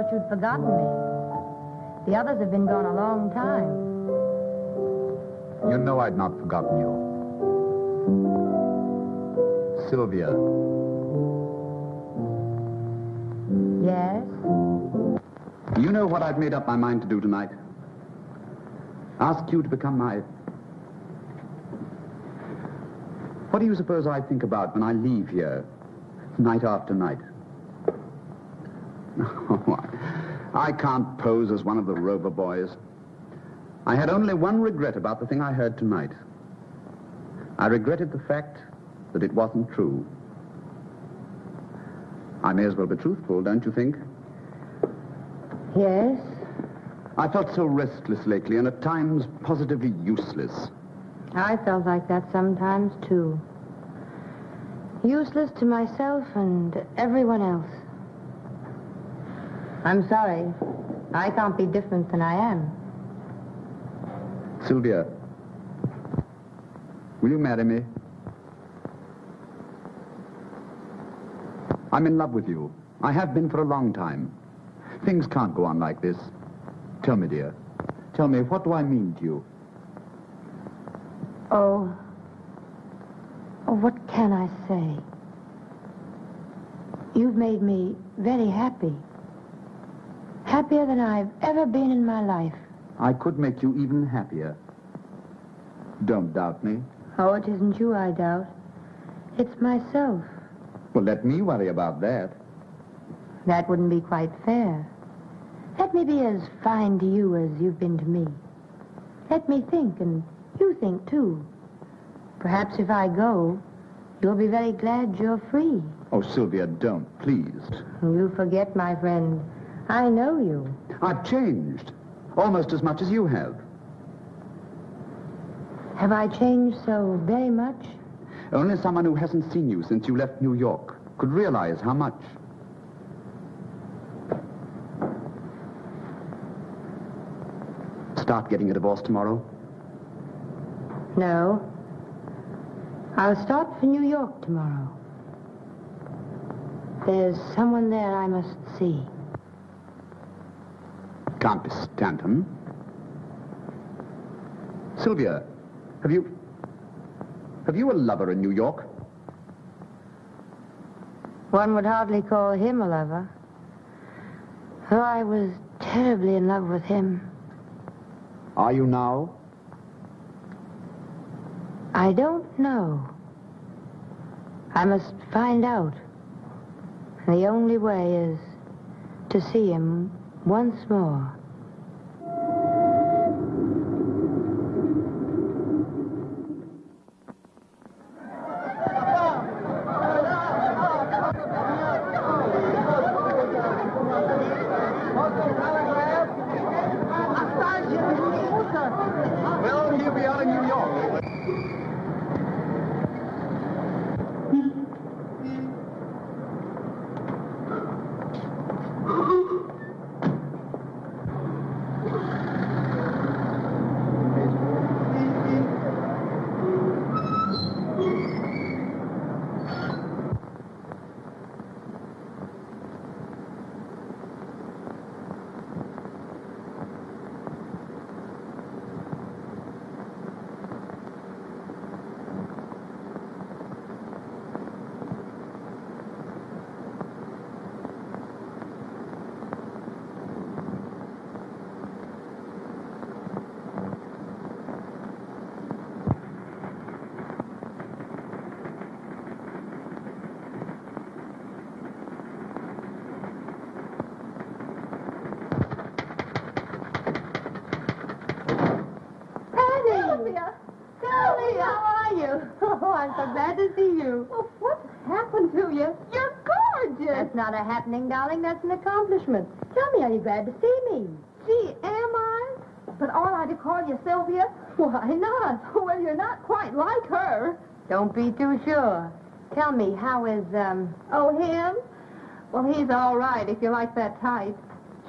Thought you'd forgotten me. The others have been gone a long time. You know I'd not forgotten you. Sylvia, Yes? you know what I've made up my mind to do tonight? Ask you to become my... What do you suppose I think about when I leave here, night after night? I can't pose as one of the Rover boys. I had only one regret about the thing I heard tonight. I regretted the fact that it wasn't true. I may as well be truthful, don't you think? Yes? I felt so restless lately and at times positively useless. I felt like that sometimes, too. Useless to myself and everyone else. I'm sorry. I can't be different than I am. Sylvia, will you marry me? I'm in love with you. I have been for a long time. Things can't go on like this. Tell me, dear. Tell me, what do I mean to you? Oh. Oh, what can I say? You've made me very happy. Happier than I've ever been in my life. I could make you even happier. Don't doubt me. Oh, it isn't you I doubt. It's myself. Well, let me worry about that. That wouldn't be quite fair. Let me be as fine to you as you've been to me. Let me think, and you think too. Perhaps if I go, you'll be very glad you're free. Oh, Sylvia, don't, please. You forget, my friend. I know you. I've changed. Almost as much as you have. Have I changed so very much? Only someone who hasn't seen you since you left New York could realize how much. Start getting a divorce tomorrow? No. I'll start for New York tomorrow. There's someone there I must see. Can't be Stanton. Sylvia, have you... Have you a lover in New York? One would hardly call him a lover. Though I was terribly in love with him. Are you now? I don't know. I must find out. The only way is to see him once more. Well, he'll be out in New York. Patty! Sylvia! Sylvia! How are you? Oh, I'm so glad to see you. Oh, what's happened to you? You're gorgeous. That's not a happening, darling. That's an accomplishment. Tell me, are you glad to see me? Gee, am I? But ought I to call you Sylvia? Why not? Well, you're not quite like her. Don't be too sure. Tell me, how is, um... Oh, him? Well, he's all right if you like that type.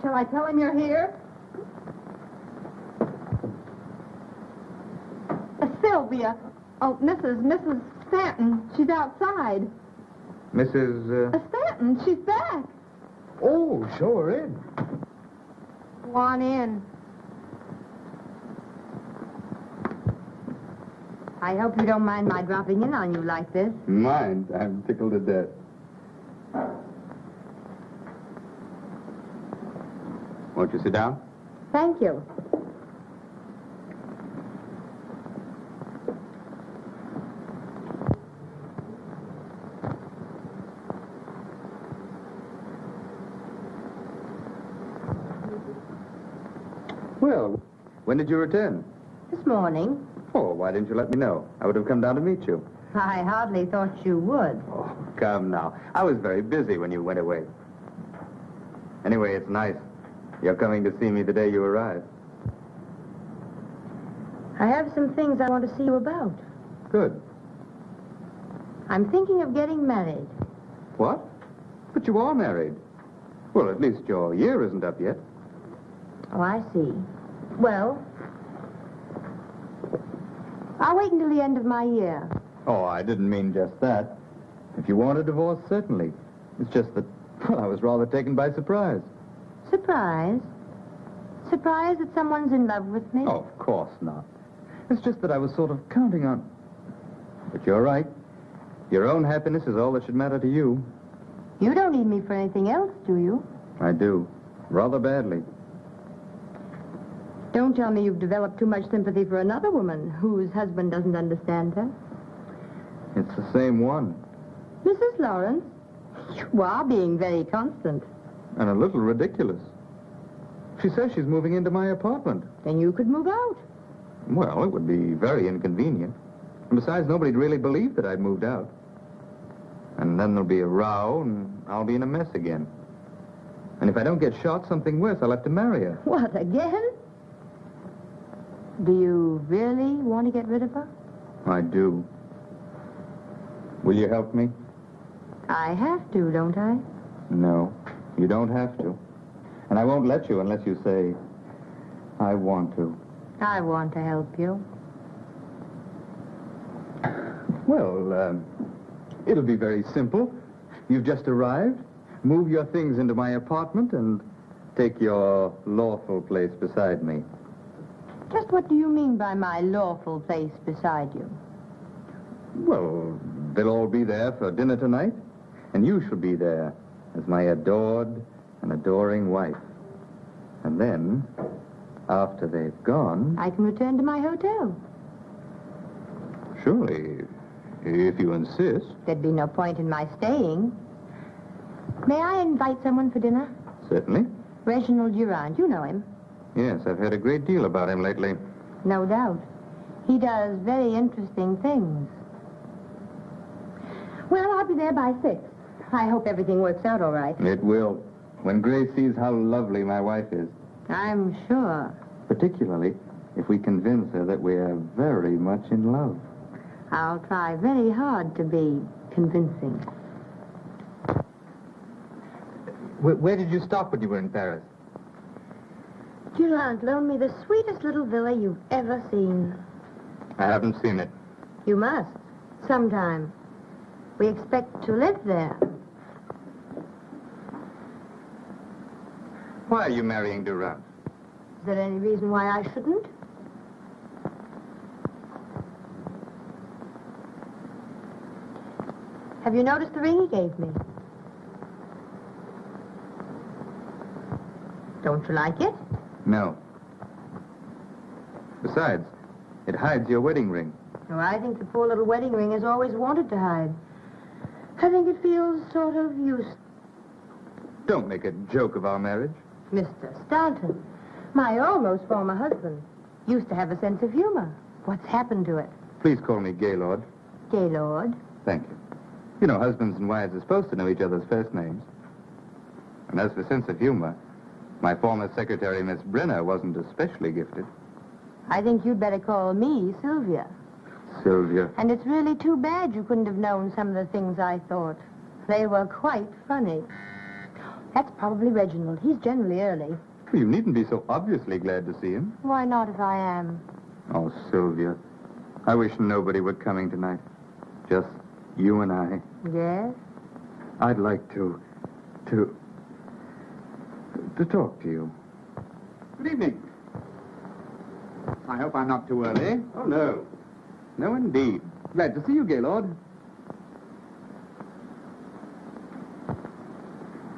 Shall I tell him you're here? Uh, Sylvia. Oh, Mrs. Mrs. Stanton. She's outside. Mrs. Uh, Uh... Stanton, she's back. Oh, show her in. Go on in. I hope you don't mind my dropping in on you like this. Mind, I'm tickled to death. Won't you sit down? Thank you. Well, when did you return? This morning, Oh, why didn't you let me know? I would have come down to meet you. I hardly thought you would. Oh, come now. I was very busy when you went away. Anyway, it's nice. You're coming to see me the day you arrive. I have some things I want to see you about. Good. I'm thinking of getting married. What? But you are married. Well, at least your year isn't up yet. Oh, I see. Well, I'll wait until the end of my year. Oh, I didn't mean just that. If you want a divorce, certainly. It's just that, well, I was rather taken by surprise. Surprise? Surprise that someone's in love with me? Oh, of course not. It's just that I was sort of counting on... But you're right. Your own happiness is all that should matter to you. You don't need me for anything else, do you? I do. Rather badly. Don't tell me you've developed too much sympathy for another woman whose husband doesn't understand her. It's the same one. Mrs. Lawrence, you are being very constant. And a little ridiculous. She says she's moving into my apartment. Then you could move out. Well, it would be very inconvenient. And besides, nobody'd really believe that I'd moved out. And then there'll be a row, and I'll be in a mess again. And if I don't get shot, something worse, I'll have to marry her. What, again? Do you really want to get rid of her? I do. Will you help me? I have to, don't I? No, you don't have to. And I won't let you unless you say, I want to. I want to help you. Well, um, it'll be very simple. You've just arrived. Move your things into my apartment and take your lawful place beside me. Just what do you mean by my lawful place beside you? Well, they'll all be there for dinner tonight, and you shall be there as my adored and adoring wife. And then, after they've gone, I can return to my hotel. surely, if you insist. There'd be no point in my staying. May I invite someone for dinner? Certainly. Reginald Durand. You know him. Yes, I've heard a great deal about him lately. No doubt. He does very interesting things. Well, I'll be there by six. I hope everything works out all right. It will. When Grace sees how lovely my wife is, I'm sure. particularly if we convince her that we are very much in love. I'll try very hard to be convincing. Where, where did you stop when you were in Paris? Durand loaned me the sweetest little villa you've ever seen. I haven't seen it. You must. Sometime. We expect to live there. Why are you marrying Durand? Is there any reason why I shouldn't? Have you noticed the ring he gave me? Don't you like it? No. Besides, it hides your wedding ring. Oh, I think the poor little wedding ring has always wanted to hide. I think it feels sort of useless. Don't make a joke of our marriage. Mr. Stanton, my almost former husband, used to have a sense of humor. What's happened to it? Please call me Gaylord. Gaylord. Thank you. You know, husbands and wives are supposed to know each other's first names. And as for sense of humor, my former secretary, Miss Brenner, wasn't especially gifted. I think you'd better call me Sylvia. Sylvia. And it's really too bad you couldn't have known some of the things I thought. They were quite funny. That's probably Reginald. He's generally early. You needn't be so obviously glad to see him. Why not if I am? Oh, Sylvia. I wish nobody were coming tonight. Just you and I. Yes? I'd like to. to. To talk to you. Good evening. I hope I'm not too early. Oh, no. No, indeed. Glad to see you, Gaylord.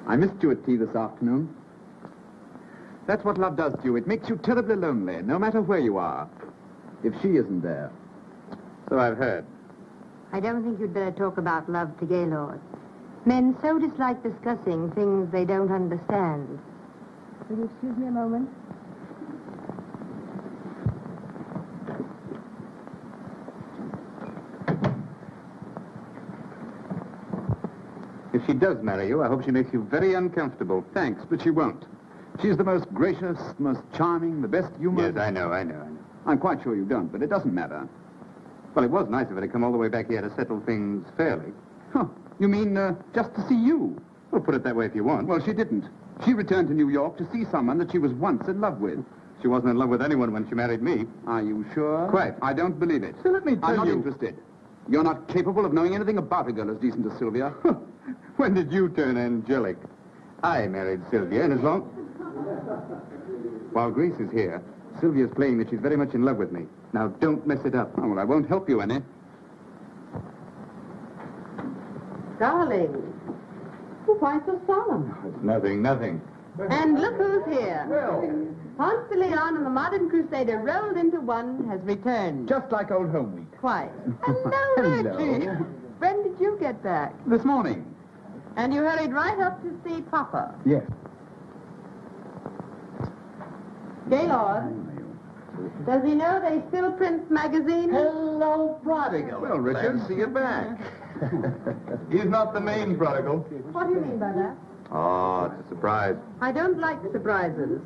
I missed you at tea this afternoon. That's what love does to you. It makes you terribly lonely, no matter where you are. If she isn't there. So I've heard. I don't think you'd better talk about love to Gaylord. Men so dislike discussing things they don't understand. Will you excuse me a moment? If she does marry you, I hope she makes you very uncomfortable. Thanks, but she won't. She's the most gracious, most charming, the best humor. Yes, I know, I know, I know. I'm quite sure you don't, but it doesn't matter. Well, it was nice of her to come all the way back here to settle things fairly. Huh. You mean uh, just to see you? Well, put it that way if you want. Well, she didn't. She returned to New York to see someone that she was once in love with. She wasn't in love with anyone when she married me. Are you sure? Quite. I don't believe it. So let me tell you. I'm not you- interested. You're not capable of knowing anything about a girl as decent as Sylvia. when did you turn angelic? I married Sylvia, and as long... While Grace is here, Sylvia's playing that she's very much in love with me. Now, don't mess it up. Oh, well, I won't help you any. Darling, why so solemn? It's nothing, nothing. And look who's here. Ponce de Leon and the modern crusader rolled into one has returned. Just like old home week. Quite. Hello, Hello. Reggie. When did you get back? This morning. And you hurried right up to see Papa. Yes. Gaylord, does he know they still print magazines? Hello, prodigal. Well, Richard, see you back. He's not the main prodigal. What do you mean by that? Oh, it's a surprise. I don't like surprises.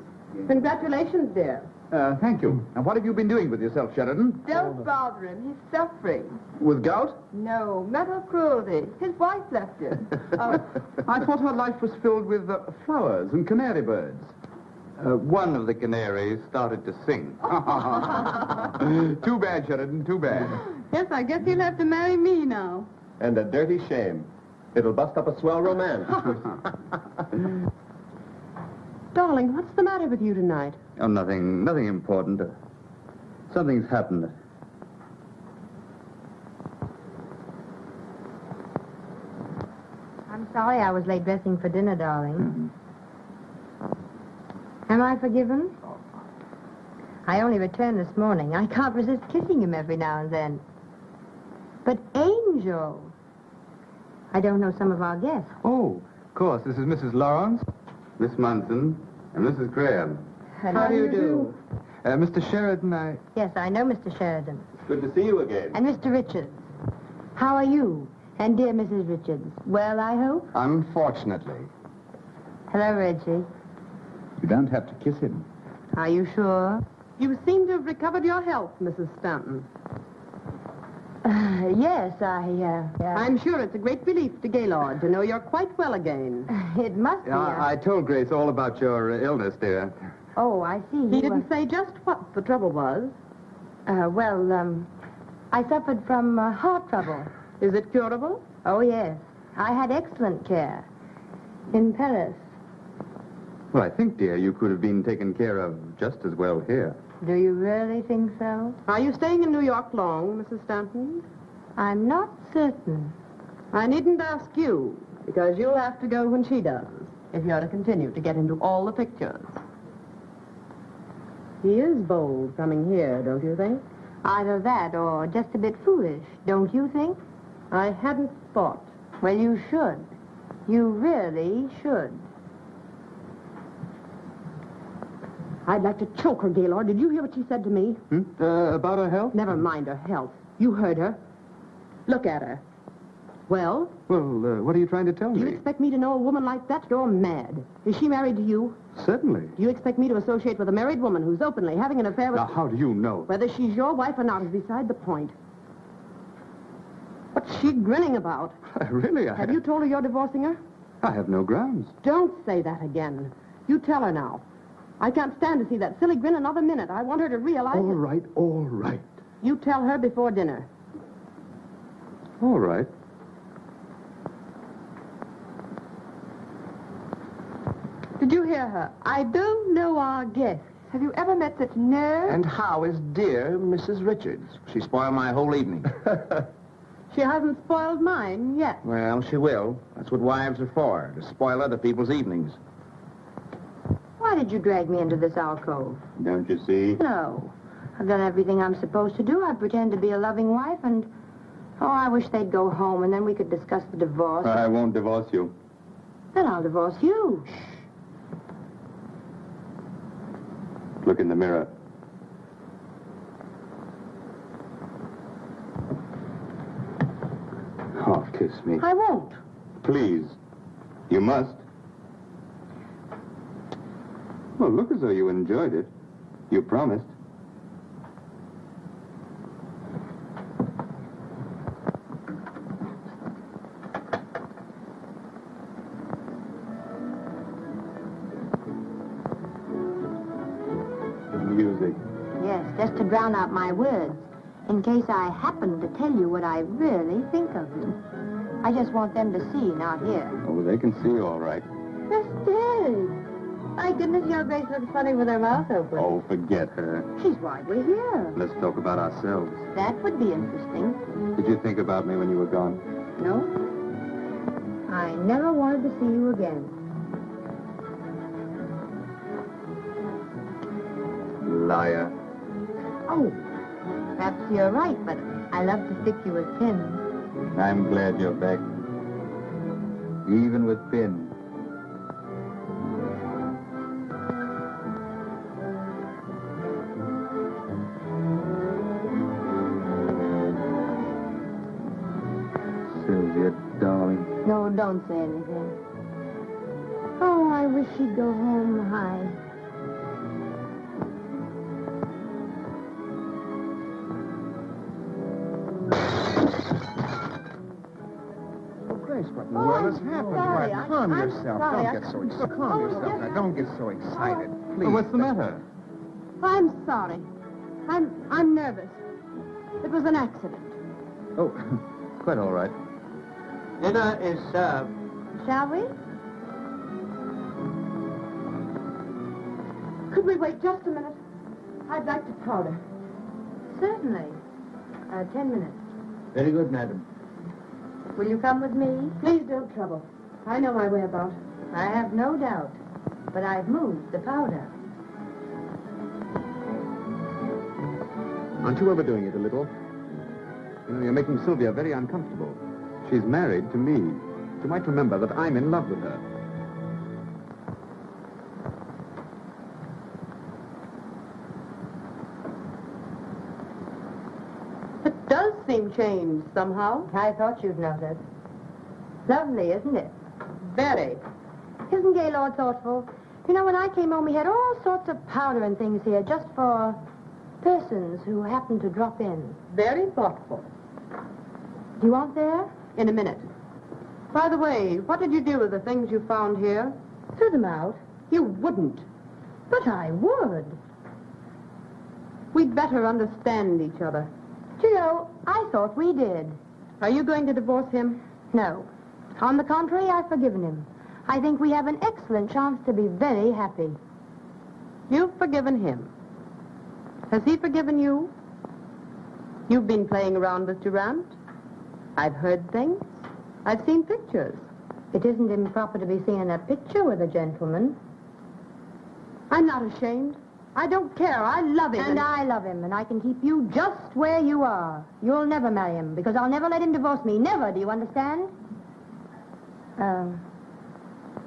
Congratulations, dear. Uh, thank you. Now, what have you been doing with yourself, Sheridan? Don't bother him. He's suffering. With gout? No, mental cruelty. His wife left him. oh, I thought her life was filled with uh, flowers and canary birds. Uh, one of the canaries started to sing. too bad, Sheridan, too bad. yes, I guess he'll have to marry me now. And a dirty shame. It'll bust up a swell romance. Darling, what's the matter with you tonight? Oh, nothing, nothing important. Something's happened. I'm sorry I was late dressing for dinner, darling. Mm-hmm. Am I forgiven? I only returned this morning. I can't resist kissing him every now and then. But Angel, I don't know some of our guests. Oh, of course. This is Mrs. Lawrence, Miss Munson, and Mrs. Graham. How do you do? Uh, Mr. Sheridan, I... Yes, I know Mr. Sheridan. Good to see you again. And Mr. Richards. How are you? And dear Mrs. Richards. Well, I hope? Unfortunately. Hello, Reggie. You don't have to kiss him. Are you sure? You seem to have recovered your health, Mrs. Stanton. Uh, yes, I, uh, yeah. I'm sure it's a great relief to Gaylord to know you're quite well again. It must be. Yeah, uh, I told Grace all about your uh, illness, dear. Oh, I see. He was- didn't say just what the trouble was. Uh, well, um, I suffered from uh, heart trouble. Is it curable? Oh, yes. I had excellent care. In Paris. Well, I think, dear, you could have been taken care of just as well here. Do you really think so? Are you staying in New York long, Mrs. Stanton? I'm not certain. I needn't ask you, because you'll have to go when she does, if you're to continue to get into all the pictures. He is bold coming here, don't you think? Either that or just a bit foolish, don't you think? I hadn't thought. Well, you should. You really should. I'd like to choke her, Gaylord. Did you hear what she said to me? Hmm? Uh, about her health? Never mind her health. You heard her. Look at her. Well, Well, uh, what are you trying to tell do you expect me to know a woman like that? You're mad. Is she married to you? Certainly. Do you expect me to associate with a married woman who's openly having an affair with... Now, how do you know? Whether she's your wife or not is beside the point. What's she grinning about? really, I Have you told her you're divorcing her? I have no grounds. Don't say that again. You tell her now. I can't stand to see that silly grin another minute. I want her to realize... All right, all right. You tell her before dinner. All right. Did you hear her? I don't know our guests. Have you ever met such nerve? And how is dear Mrs. Richards? She spoiled my whole evening. She hasn't spoiled mine yet. well, she will. That's what wives are for, to spoil other people's evenings. Why did you drag me into this alcove? Don't you see? No. I've done everything I'm supposed to do. I pretend to be a loving wife and... Oh, I wish they'd go home and then we could discuss the divorce. I won't divorce you. Then I'll divorce you. Shh. Look in the mirror. Oh, kiss me. I won't. Please. You must. Well, look as though you enjoyed it. You promised. Music. Yes, just to drown out my words. In case I happen to tell you what I really think of you. I just want them to see, not hear. Oh, they can see all right. Estelle! My goodness, your Grace looks funny with her mouth open. Oh, forget her. She's why we're here. Let's talk about ourselves. That would be interesting. Did you think about me when you were gone? No? I never wanted to see you again. Liar. Oh, perhaps you're right, but I love to stick you with pins. I'm glad you're back. Even with Finn. Don't say anything. Oh, I wish she'd go home high. Oh, well, oh, has happened. Sorry. Why, calm I'm yourself. Sorry. Don't get so excited. Oh, calm yourself now. Don't get so excited. Oh. Please. Well, what's the matter? I'm sorry. I'm I'm nervous. It was an accident. Oh, quite all right. Dinner is served. Shall we? Could we wait just a minute? I'd like to powder. Certainly. Uh, ten minutes. Very good, madam. Will you come with me? Please don't trouble. I know my way about. I have no doubt. But I've moved the powder. Aren't you overdoing it a little? You know, you're making Sylvia very uncomfortable. She's married to me. She might remember that I'm in love with her. It does seem changed somehow. I thought you'd notice. Lovely, isn't it? Very. Isn't Gaylord thoughtful? You know, when I came home, he had all sorts of powder and things here just for persons who happened to drop in. Very thoughtful. Do you want there? In a minute. By the way, what did you do with the things you found here? Threw them out. You wouldn't. But I would. We'd better understand each other. Do you know, I thought we did. Are you going to divorce him? No. On the contrary, I've forgiven him. I think we have an excellent chance to be very happy. You've forgiven him. Has he forgiven you? You've been playing around with Durant. I've heard things. I've seen pictures. It isn't improper to be seen in a picture with a gentleman. I'm not ashamed. I don't care. I love him. And I love him, and I can keep you just where you are. You'll never marry him, because I'll never let him divorce me. Never, do you understand? Um,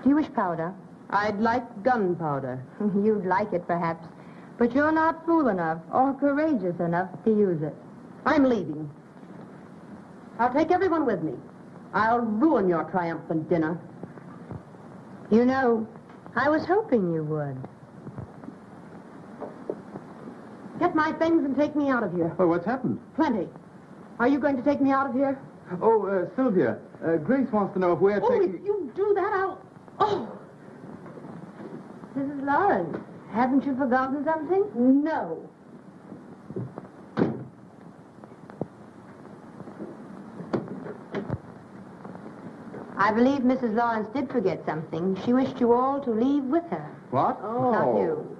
do you wish powder? I'd like gunpowder. You'd like it, perhaps. But you're not fool enough or courageous enough to use it. I'm leaving. I'll take everyone with me. I'll ruin your triumphant dinner. You know, I was hoping you would. Get my things and take me out of here. Oh, what's happened? Plenty. Are you going to take me out of here? Oh, uh, Sylvia, uh, Grace wants to know if we're Oh, taking... if you do that, I'll... Oh, Mrs. Lawrence, haven't you forgotten something? no. I believe Mrs. Lawrence did forget something. She wished you all to leave with her. What? Oh. Not you.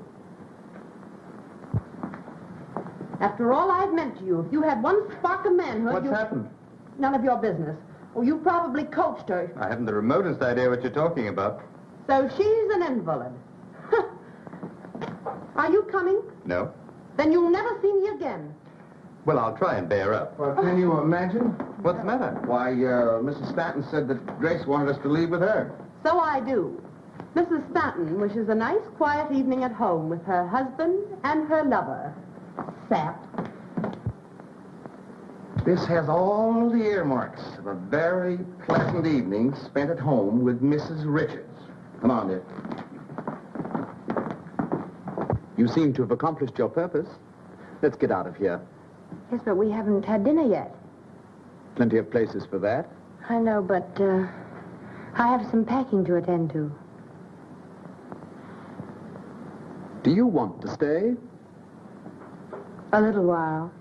After all I've meant to you, if you had one spark of manhood, What's you... happened? None of your business. Oh, you probably coached her. I haven't the remotest idea what you're talking about. So she's an invalid. Are you coming? No. Then you'll never see me again. Well, I'll try and bear up. Well, can you imagine? What's the matter? Why, uh, Mrs. Stanton said that Grace wanted us to leave with her. So I do. Mrs. Stanton wishes a nice, quiet evening at home with her husband and her lover. Sap. This has all the earmarks of a very pleasant evening spent at home with Mrs. Richards. Come on, dear. You seem to have accomplished your purpose. Let's get out of here. Yes, but we haven't had dinner yet. Plenty of places for that. I know, but uh, I have some packing to attend to. Do you want to stay? A little while.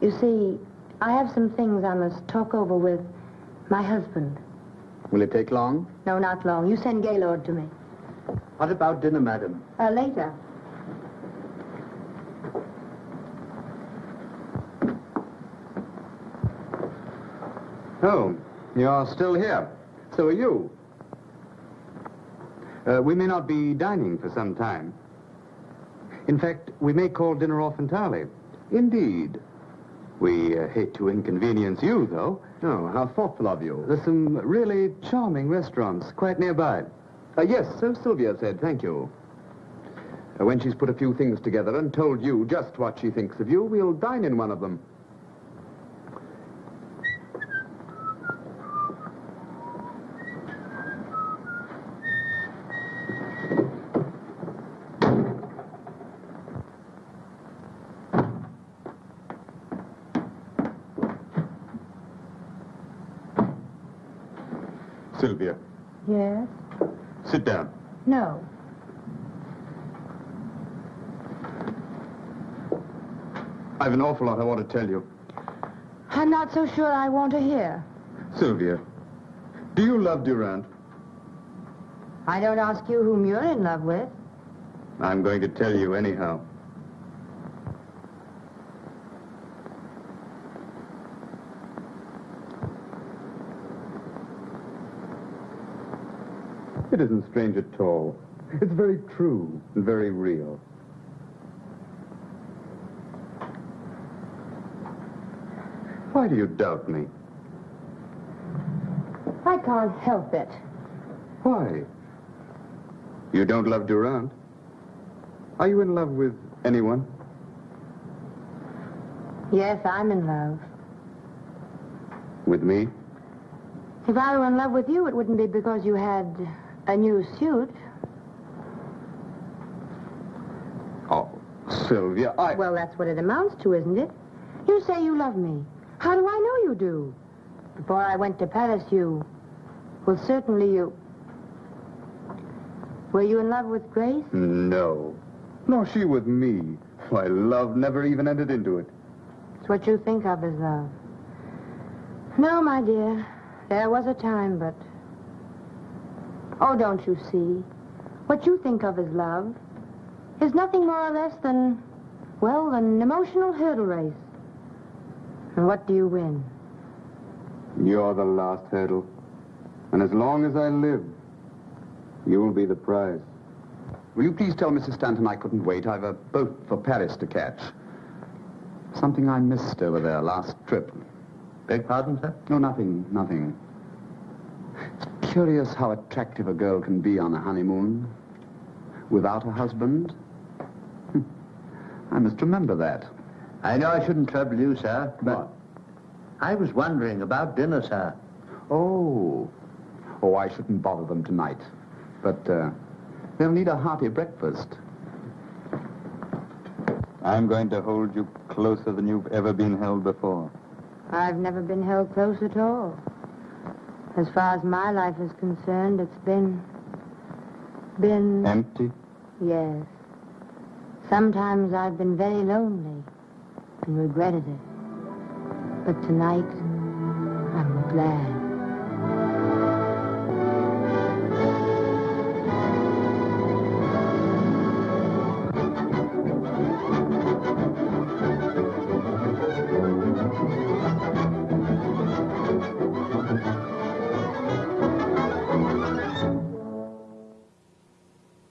You see, I have some things I must talk over with my husband. Will it take long? No, not long. You send Gaylord to me. What about dinner, madam? Uh, later. Oh, you're still here. So are you. Uh, we may not be dining for some time. In fact, we may call dinner off entirely. Indeed. We uh, hate to inconvenience you, though. Oh, how thoughtful of you. There's some really charming restaurants quite nearby. Uh, yes, so Sylvia said, thank you. Uh, when she's put a few things together and told you just what she thinks of you, we'll dine in one of them. Sylvia, Yes? sit down. No. I've an awful lot I want to tell you. I'm not so sure I want to hear. Sylvia, do you love Durant? I don't ask you whom you're in love with. I'm going to tell you anyhow. It isn't strange at all. It's very true and very real. Why do you doubt me? I can't help it. Why? You don't love Durant? Are you in love with anyone? Yes, I'm in love. With me? If I were in love with you, it wouldn't be because you had a new suit. Oh, Sylvia, I... Well, that's what it amounts to, isn't it? You say you love me. How do I know you do? Before I went to Paris, you... Well, certainly you... Were you in love with Grace? No. Nor she with me. Why, love never even entered into it. It's what you think of as love. No, my dear. There was a time, but... Oh, don't you see? What you think of as love is nothing more or less than, well, an emotional hurdle race. And what do you win? You're the last hurdle. And as long as I live, you'll be the prize. Will you please tell Mrs. Stanton I couldn't wait? I've a boat for Paris to catch. Something I missed over there last trip. Beg pardon, sir? No, nothing, nothing. It's curious how attractive a girl can be on a honeymoon. Without a husband. Hmm. I must remember that. I know I shouldn't trouble you, sir, but What? I was wondering about dinner, sir. Oh. Oh, I shouldn't bother them tonight. But uh, they'll need a hearty breakfast. I'm going to hold you closer than you've ever been held before. I've never been held close at all. As far as my life is concerned, it's been... been... Empty? Yes. Sometimes I've been very lonely and regretted it. But tonight, I'm glad.